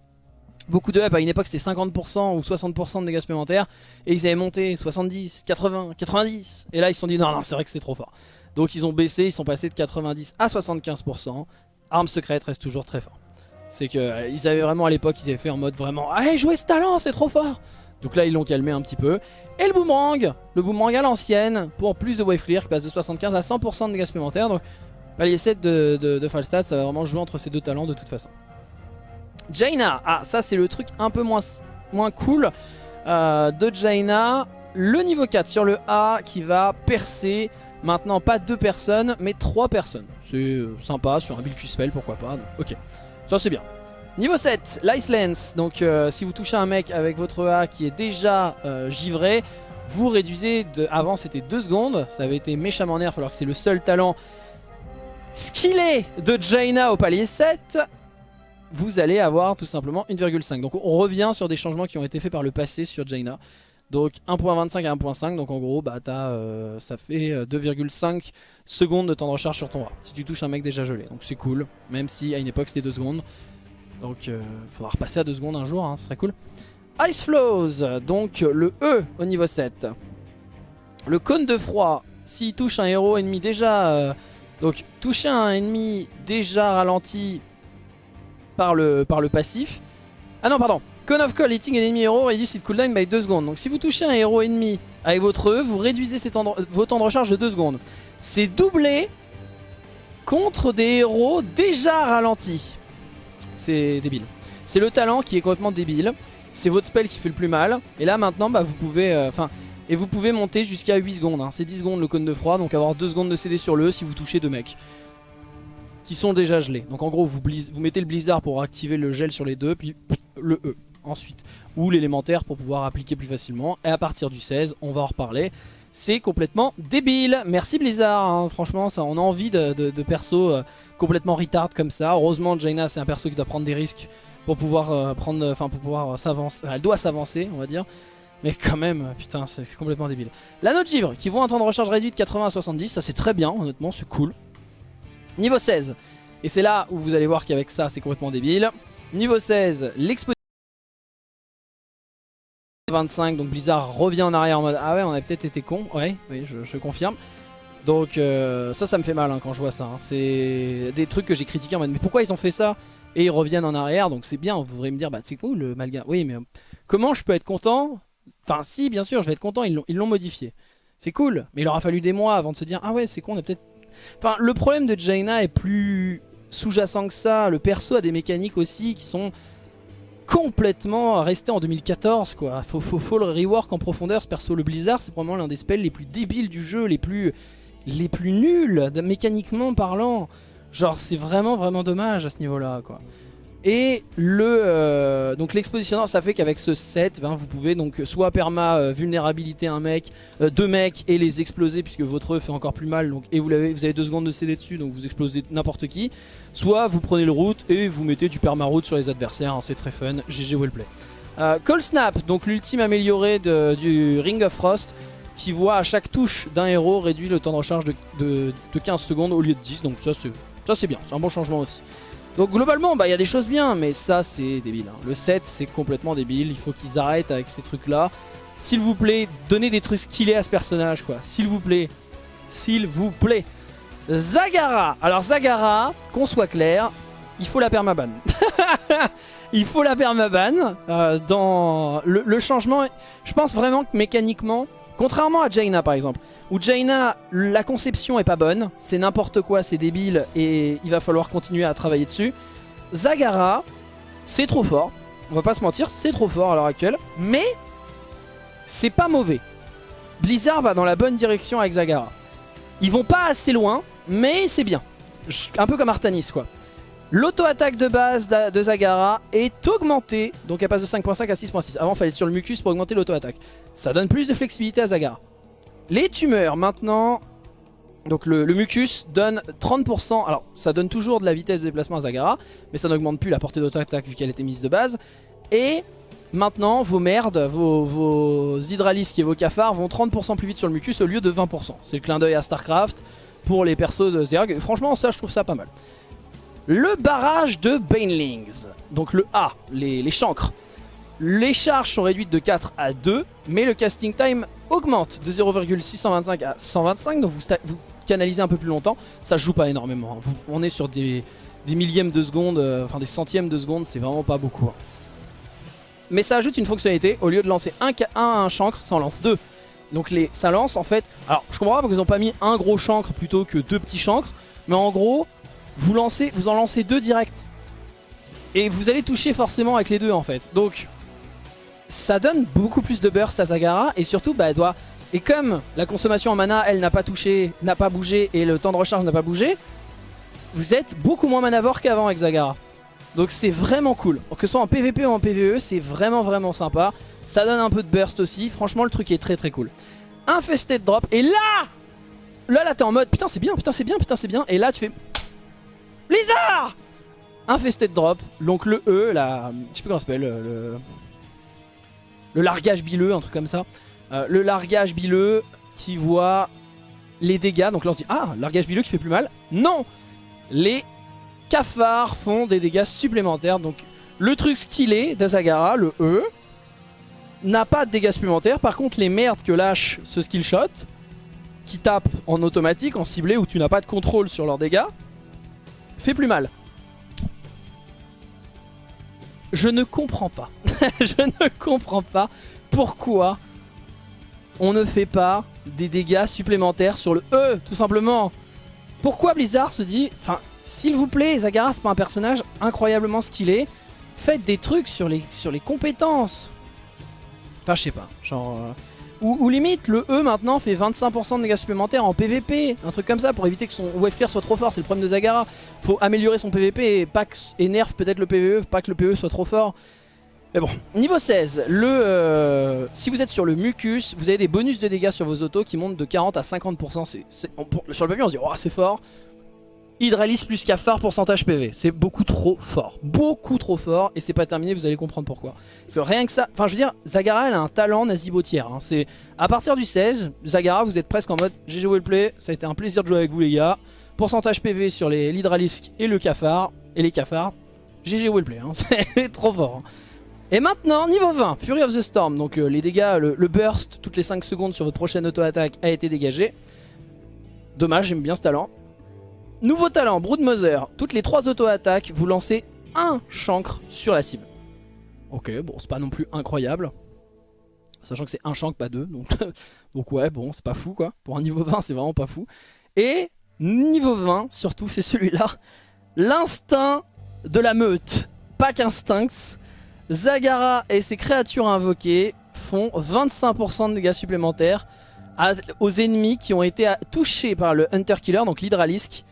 Beaucoup de up à une époque c'était 50% ou 60% de dégâts supplémentaires et ils avaient monté 70, 80, 90 et là ils se sont dit non non c'est vrai que c'est trop fort. Donc ils ont baissé, ils sont passés de 90 à 75%. Arme secrète reste toujours très fort. C'est que euh, ils avaient vraiment à l'époque ils avaient fait en mode vraiment Allez jouez ce talent c'est trop fort Donc là ils l'ont calmé un petit peu. Et le boomerang, le boomerang à l'ancienne pour plus de wave clear qui passe de 75 à 100% de dégâts supplémentaires. Donc palier 7 de, de, de Falstad ça va vraiment jouer entre ces deux talents de toute façon. Jaina, ah ça c'est le truc un peu moins, cool euh, de Jaina. Le niveau 4 sur le A qui va percer maintenant pas deux personnes mais trois personnes. C'est euh, sympa sur un build spell pourquoi pas. ok, ça c'est bien. Niveau 7, l'Ice Lance. Donc euh, si vous touchez un mec avec votre A qui est déjà givré, vous réduisez de... Avant c'était 2 secondes, ça avait été méchamment nerf alors que c'est le seul talent skillé de Jaina au palier 7 vous allez avoir tout simplement 1,5. Donc on revient sur des changements qui ont été faits par le passé sur Jaina. Donc 1.25 à 1.5, donc en gros bah euh, ça fait 2,5 euh, secondes de temps de recharge sur ton A. Si tu touches un mec déjà gelé, donc c'est cool, même si à une époque c'était 2 secondes. Donc euh, faudra repasser à 2 secondes un jour, hein, ce serait cool. Ice Flows, donc le E au niveau 7. Le cône de froid, s'il touche un héros ennemi déjà... donc toucher un ennemi déjà ralenti par le, par le passif. Ah non, pardon. Cone of Call, hitting an enemy hero reduce its cooldown by 2 secondes. Donc si vous touchez un héros ennemi avec votre E, vous réduisez vos temps de recharge de 2 secondes. C'est doublé contre des héros déjà ralentis. C'est débile. C'est le talent qui est complètement débile. C'est votre spell qui fait le plus mal. Et là maintenant, bah, vous pouvez... Euh, enfin... et vous pouvez monter jusqu'à 8 secondes. Hein. C'est 10 secondes le cône de froid, donc avoir 2 secondes de CD sur le E si vous touchez deux mecs qui sont déjà gelés. Donc en gros, vous, vous mettez le blizzard pour activer le gel sur les deux, puis le E ensuite. Ou l'élémentaire pour pouvoir appliquer plus facilement. Et à partir du 16, on va en reparler. C'est complètement débile. Merci Blizzard, hein. franchement, ça, on a envie de, de, persos euh, complètement retard comme ça. Heureusement, Jaina, c'est un perso qui doit prendre des risques pour pouvoir euh, prendre, enfin pour pouvoir euh, s'avancer. Elle doit s'avancer, on va dire. Mais quand même, putain, c'est complètement débile. L'anneau de givre, qui vaut un temps de recharge réduit de 80 à 70, ça c'est très bien, honnêtement, c'est cool. Niveau 16. Et c'est là où vous allez voir qu'avec ça, c'est complètement débile. Niveau 16, l'exposition 25, donc Blizzard revient en arrière en mode Ah ouais, on a peut-être été con. Ouais, oui, je, confirme. Donc euh, ça, ça me fait mal hein, quand je vois ça. Hein. C'est des trucs que j'ai critiqués en mode Mais pourquoi ils ont fait ça? Et ils reviennent en arrière, donc c'est bien. Vous voudrez me dire Bah c'est cool, le Malga. Oui, mais comment je peux être content? Enfin, si, bien sûr, je vais être content, ils l'ont modifié. C'est cool, mais il aura fallu des mois avant de se dire Ah ouais, c'est con, on a peut-être Enfin, le problème de Jaina est plus sous-jacent que ça. Le perso a des mécaniques aussi qui sont complètement restées en 2014 quoi. Faut, faut, le rework en profondeur ce perso. Le Blizzard c'est probablement l'un des spells les plus débiles du jeu, les plus, les plus nuls mécaniquement parlant. Genre c'est vraiment vraiment dommage à ce niveau là quoi. Et le euh, donc l'expositionneur ça fait qu'avec ce set hein, vous pouvez donc soit perma euh, vulnérabilité un mec, euh, deux mecs et les exploser puisque votre E fait encore plus mal et vous avez, deux secondes de CD dessus donc vous explosez n'importe qui. Soit vous prenez le route et vous mettez du perma route sur les adversaires, hein, c'est très fun, GG wellplay. Call Snap, donc l'ultime amélioré du Ring of Frost qui voit à chaque touche d'un héros réduit le temps de recharge de, de 15 secondes au lieu de 10 donc ça c'est bien, c'est un bon changement aussi. Donc globalement, bah il y a des choses bien, mais ça c'est débile. Hein. Le 7 c'est complètement débile, il faut qu'ils arrêtent avec ces trucs là. S'il vous plaît, donnez des trucs skillés à ce personnage quoi. S'il vous plaît. S'il vous plaît. Zagara Alors Zagara, qu'on soit clair, il faut la permaban. il faut la permaban. Euh, dans le, changement, je pense vraiment que mécaniquement, Contrairement à Jaina par exemple, où Jaina, la conception est pas bonne, c'est n'importe quoi, c'est débile et il va falloir continuer à travailler dessus. Zagara, c'est trop fort, on va pas se mentir, c'est trop fort à l'heure actuelle, mais c'est pas mauvais. Blizzard va dans la bonne direction avec Zagara. Ils vont pas assez loin, mais c'est bien. Un peu comme Artanis quoi. L'auto-attaque de base de Zagara est augmentée, donc elle passe de 5.5 à 6.6. Avant, il fallait être sur le mucus pour augmenter l'auto-attaque. Ça donne plus de flexibilité à Zagara. Les tumeurs, maintenant... Donc le, mucus donne 30%, alors ça donne toujours de la vitesse de déplacement à Zagara, mais ça n'augmente plus la portée d'auto-attaque vu qu'elle était mise de base. Et maintenant, vos merdes, vos, vos hydralisques et vos cafards vont 30% plus vite sur le mucus au lieu de 20%. C'est le clin d'œil à StarCraft pour les persos de Zerg. Franchement, ça, je trouve ça pas mal. Le barrage de Banelings, donc le A, les, chancres. Les charges sont réduites de 4 à 2, mais le casting time augmente de 0,625 à 125, donc vous, canalisez un peu plus longtemps. Ça joue pas énormément, hein. on est sur des, millièmes de seconde, euh, enfin des centièmes de seconde, c'est vraiment pas beaucoup. Hein. Mais ça ajoute une fonctionnalité, au lieu de lancer un, un, chancre, ça en lance deux. Donc les, ça lance en fait... Alors je comprends pas parce qu'ils ont pas mis un gros chancre plutôt que deux petits chancres, mais en gros vous, lancez, vous en lancez deux directs. Et vous allez toucher forcément avec les deux en fait. Donc ça donne beaucoup plus de burst à Zagara et surtout bah, elle doit... Et comme la consommation en mana elle n'a pas touché, n'a pas bougé et le temps de recharge n'a pas bougé, vous êtes beaucoup moins manavore qu'avant avec Zagara. Donc c'est vraiment cool. Que ce soit en PvP ou en PvE, c'est vraiment vraiment sympa. Ça donne un peu de burst aussi. Franchement le truc est très très cool. Infested drop. Et là Là là t'es en mode putain c'est bien, putain c'est bien, putain c'est bien. Et là tu fais Blizzard Infested drop, donc le E, la, je sais plus comment ça s'appelle, le, le largage bileux, un truc comme ça. Euh, le largage bileux qui voit les dégâts, donc là on se dit, ah, largage bileux qui fait plus mal. Non Les cafards font des dégâts supplémentaires, donc le truc skillé d'Azagara, le E, n'a pas de dégâts supplémentaires. Par contre, les merdes que lâche ce skill shot, qui tape en automatique, en ciblé, où tu n'as pas de contrôle sur leurs dégâts, fait plus mal. Je ne comprends pas. je ne comprends pas pourquoi on ne fait pas des dégâts supplémentaires sur le E, tout simplement. Pourquoi Blizzard se dit... Enfin, s'il vous plaît, Zagara, c'est pas un personnage incroyablement skillé. Faites des trucs sur les, sur les compétences. Enfin, je sais pas. Genre... Euh, ou, limite, le E maintenant fait 25% de dégâts supplémentaires en PVP. Un truc comme ça pour éviter que son wave clear soit trop fort. C'est le problème de Zagara. Faut améliorer son PVP et, pas et nerf peut-être le PVE, pas que le PVE soit trop fort. Mais bon, niveau 16, le, euh, si vous êtes sur le mucus, vous avez des bonus de dégâts sur vos autos qui montent de 40 à 50%. sur le papier on se dit, oh c'est fort. Hydralis plus cafard pourcentage PV. C'est beaucoup trop fort. Beaucoup trop fort. Et c'est pas terminé, vous allez comprendre pourquoi. Parce que rien que ça... Enfin, je veux dire, Zagara, elle a un talent nazibotière. Hein. C'est À partir du 16, Zagara, vous êtes presque en mode GG play. Ça a été un plaisir de jouer avec vous, les gars. Pourcentage PV sur l'hydralisque et le cafard. Et les cafards. GG play. Hein. C'est trop fort. Hein. Et maintenant, niveau 20, Fury of the Storm. Donc euh, les dégâts, le, le, burst toutes les 5 secondes sur votre prochaine auto-attaque a été dégagé. Dommage, j'aime bien ce talent. Nouveau talent, Broodmother. Toutes les 3 auto-attaques, vous lancez un chancre sur la cible. Ok, bon, c'est pas non plus incroyable. Sachant que c'est un chancre, pas deux. Donc, donc ouais, bon, c'est pas fou quoi. Pour un niveau 20, c'est vraiment pas fou. Et niveau 20, surtout, c'est celui-là. L'instinct de la meute. Pack Instincts. Zagara et ses créatures invoquées font 25% de dégâts supplémentaires aux ennemis qui ont été touchés par le Hunter Killer, donc l'Hydralisk,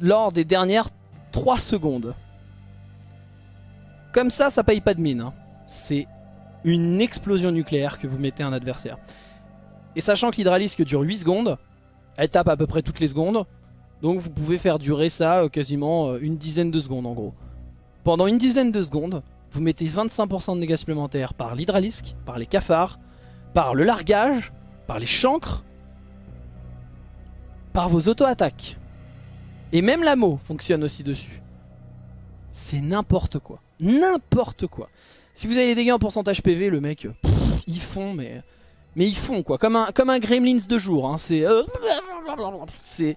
lors des dernières 3 secondes. Comme ça, ça paye pas de mine. Hein. C'est une explosion nucléaire que vous mettez à un adversaire. Et sachant que l'hydralisque dure 8 secondes, elle tape à peu près toutes les secondes. Donc vous pouvez faire durer ça euh, quasiment euh, une dizaine de secondes en gros. Pendant une dizaine de secondes, vous mettez 25% de dégâts supplémentaires par l'hydralisque, par les cafards, par le largage, par les chancres, par vos auto-attaques. Et même la mot fonctionne aussi dessus. C'est n'importe quoi. N'importe quoi. Si vous avez les dégâts en pourcentage PV, le mec, ils font, mais... Mais ils font quoi, comme un, comme un Gremlins de jour. Hein. C'est... Euh, c'est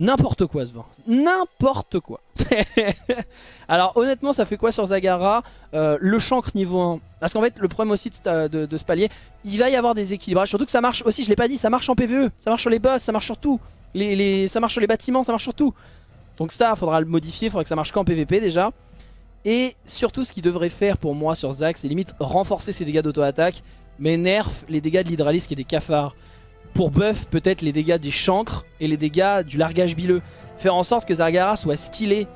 N'importe quoi ce vin. N'importe quoi. Alors honnêtement ça fait quoi sur Zagara euh, Le chancre niveau 1. Parce qu'en fait le problème aussi de, ce palier, il va y avoir des équilibres. Surtout que ça marche aussi, je l'ai pas dit, ça marche en PvE. Ça marche sur les boss, ça marche sur tout. Ça marche sur les bâtiments, ça marche sur tout. Donc ça, faudra le modifier, faudra que ça marche qu'en PvP déjà. Et surtout ce qu'il devrait faire pour moi sur Zag, c'est limite renforcer ses dégâts d'auto-attaque, mais nerf les dégâts de l'hydralisque et des cafards pour buff peut-être les dégâts des chancres et les dégâts du largage bileux. Faire en sorte que Zagara soit skillé.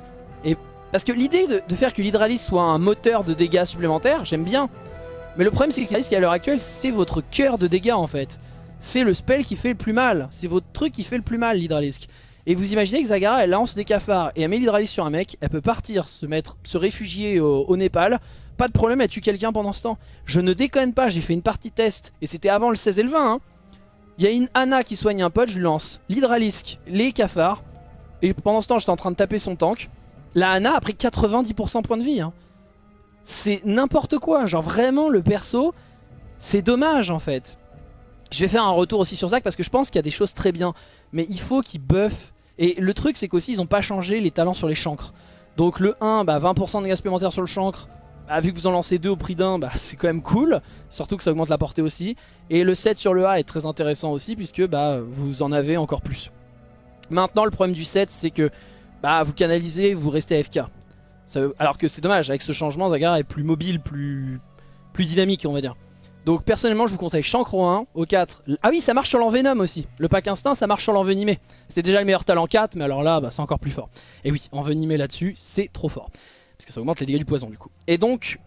Parce que l'idée de, faire que l'Hydralis soit un moteur de dégâts supplémentaires, j'aime bien. Mais le problème c'est que l'Hydralis à l'heure actuelle, c'est votre cœur de dégâts en fait. C'est le spell qui fait le plus mal. C'est votre truc qui fait le plus mal l'Hydralisk. Et vous imaginez que Zagara elle lance des cafards et elle met l'Hydralis sur un mec, elle peut partir, se mettre, se réfugier au, Népal. Pas de problème, elle tue quelqu'un pendant ce temps. Je ne déconne pas, j'ai fait une partie test. Et c'était avant le 16 et le 20 hein. Il y a une Anna qui soigne un pote, je lui lance l'hydralisque, les cafards. Et pendant ce temps, j'étais en train de taper son tank. La Anna a pris 90% point de vie. Hein. C'est n'importe quoi. Genre vraiment, le perso, c'est dommage en fait. Je vais faire un retour aussi sur Zack parce que je pense qu'il y a des choses très bien. Mais il faut qu'il buff. Et le truc, c'est qu'aussi, ils n'ont pas changé les talents sur les chancres. Donc le 1, bah, 20% de dégâts supplémentaires sur le chancre. Bah, vu que vous en lancez deux au prix d'un, bah, c'est quand même cool. Surtout que ça augmente la portée aussi. Et le 7 sur le A est très intéressant aussi puisque bah, vous en avez encore plus. Maintenant le problème du 7 c'est que bah, vous canalisez, vous restez AFK. alors que c'est dommage, avec ce changement Zagara est plus mobile, plus, plus dynamique on va dire. Donc personnellement je vous conseille Chancro 1 au 4. Ah oui ça marche sur l'envenom aussi. Le pack instinct ça marche sur l'envenimé. C'était déjà le meilleur talent 4 mais alors là bah, c'est encore plus fort. Et oui envenimé là-dessus c'est trop fort. Parce que ça augmente les dégâts du poison du coup. Et donc,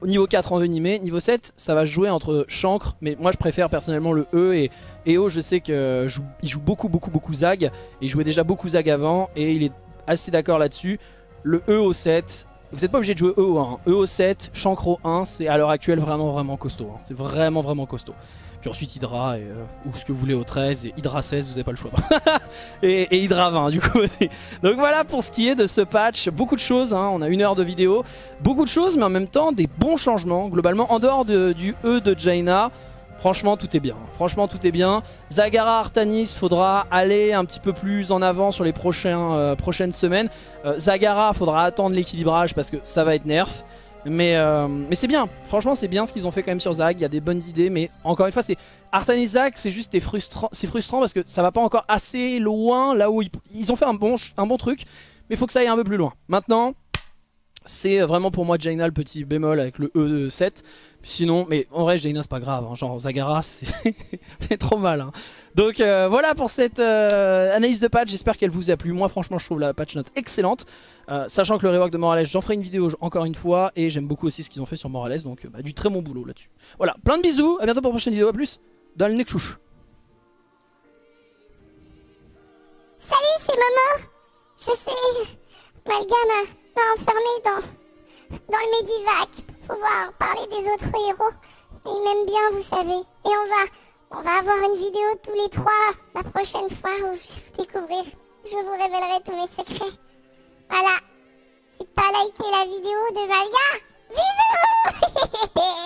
au niveau 4 envenimé, niveau 7, ça va jouer entre chancre, mais moi je préfère personnellement le E et EO, je sais qu'il joue, joue beaucoup beaucoup beaucoup Zag, et il jouait déjà beaucoup Zag avant, et il est assez d'accord là-dessus. Le E au 7, vous n'êtes pas obligé de jouer E au 1, E au 7, chancre au 1, c'est à l'heure actuelle vraiment vraiment costaud, hein. c'est vraiment vraiment costaud. Puis ensuite Hydra, euh, ou ce que vous voulez au 13, et Hydra 16, vous n'avez pas le choix. et, et, Hydra 20 du coup. Donc voilà pour ce qui est de ce patch. Beaucoup de choses, hein. on a une heure de vidéo. Beaucoup de choses, mais en même temps des bons changements. Globalement, en dehors du E de Jaina, Franchement, tout est bien. Franchement, tout est bien. Zagara Artanis, faudra aller un petit peu plus en avant sur les euh, prochaines semaines. Euh, Zagara, faudra attendre l'équilibrage parce que ça va être nerf. Mais, euh, mais c'est bien, franchement c'est bien ce qu'ils ont fait quand même sur Zag, il y a des bonnes idées mais encore une fois c'est Artan Zag c'est juste frustrant, frustrant parce que ça va pas encore assez loin là où ils, ont fait un bon, un bon truc mais faut que ça aille un peu plus loin. Maintenant c'est vraiment pour moi Jaina le petit bémol avec le E7 Sinon, mais en vrai, Jaina, c'est pas grave. Hein. Genre, Zagara, c'est trop mal. Hein. Donc euh, voilà pour cette euh, analyse de patch. J'espère qu'elle vous a plu. Moi, franchement, je trouve la patch note excellente. Euh, sachant que le rework de Morales, j'en ferai une vidéo encore une fois. Et j'aime beaucoup aussi ce qu'ils ont fait sur Morales. Donc, bah, du très bon boulot là-dessus. Voilà, plein de bisous. À bientôt pour une prochaine vidéo. A plus dans le chouche. Salut, c'est Momo. Je sais, Malgame m'a enfermé dans le Medivac pouvoir parler des autres héros. Et ils m'aiment bien, vous savez. Et on va, on va avoir une vidéo tous les trois la prochaine fois où je vais vous découvrir. Je vous révélerai tous mes secrets. Voilà. C'est pas liker la vidéo de Valga. Bisous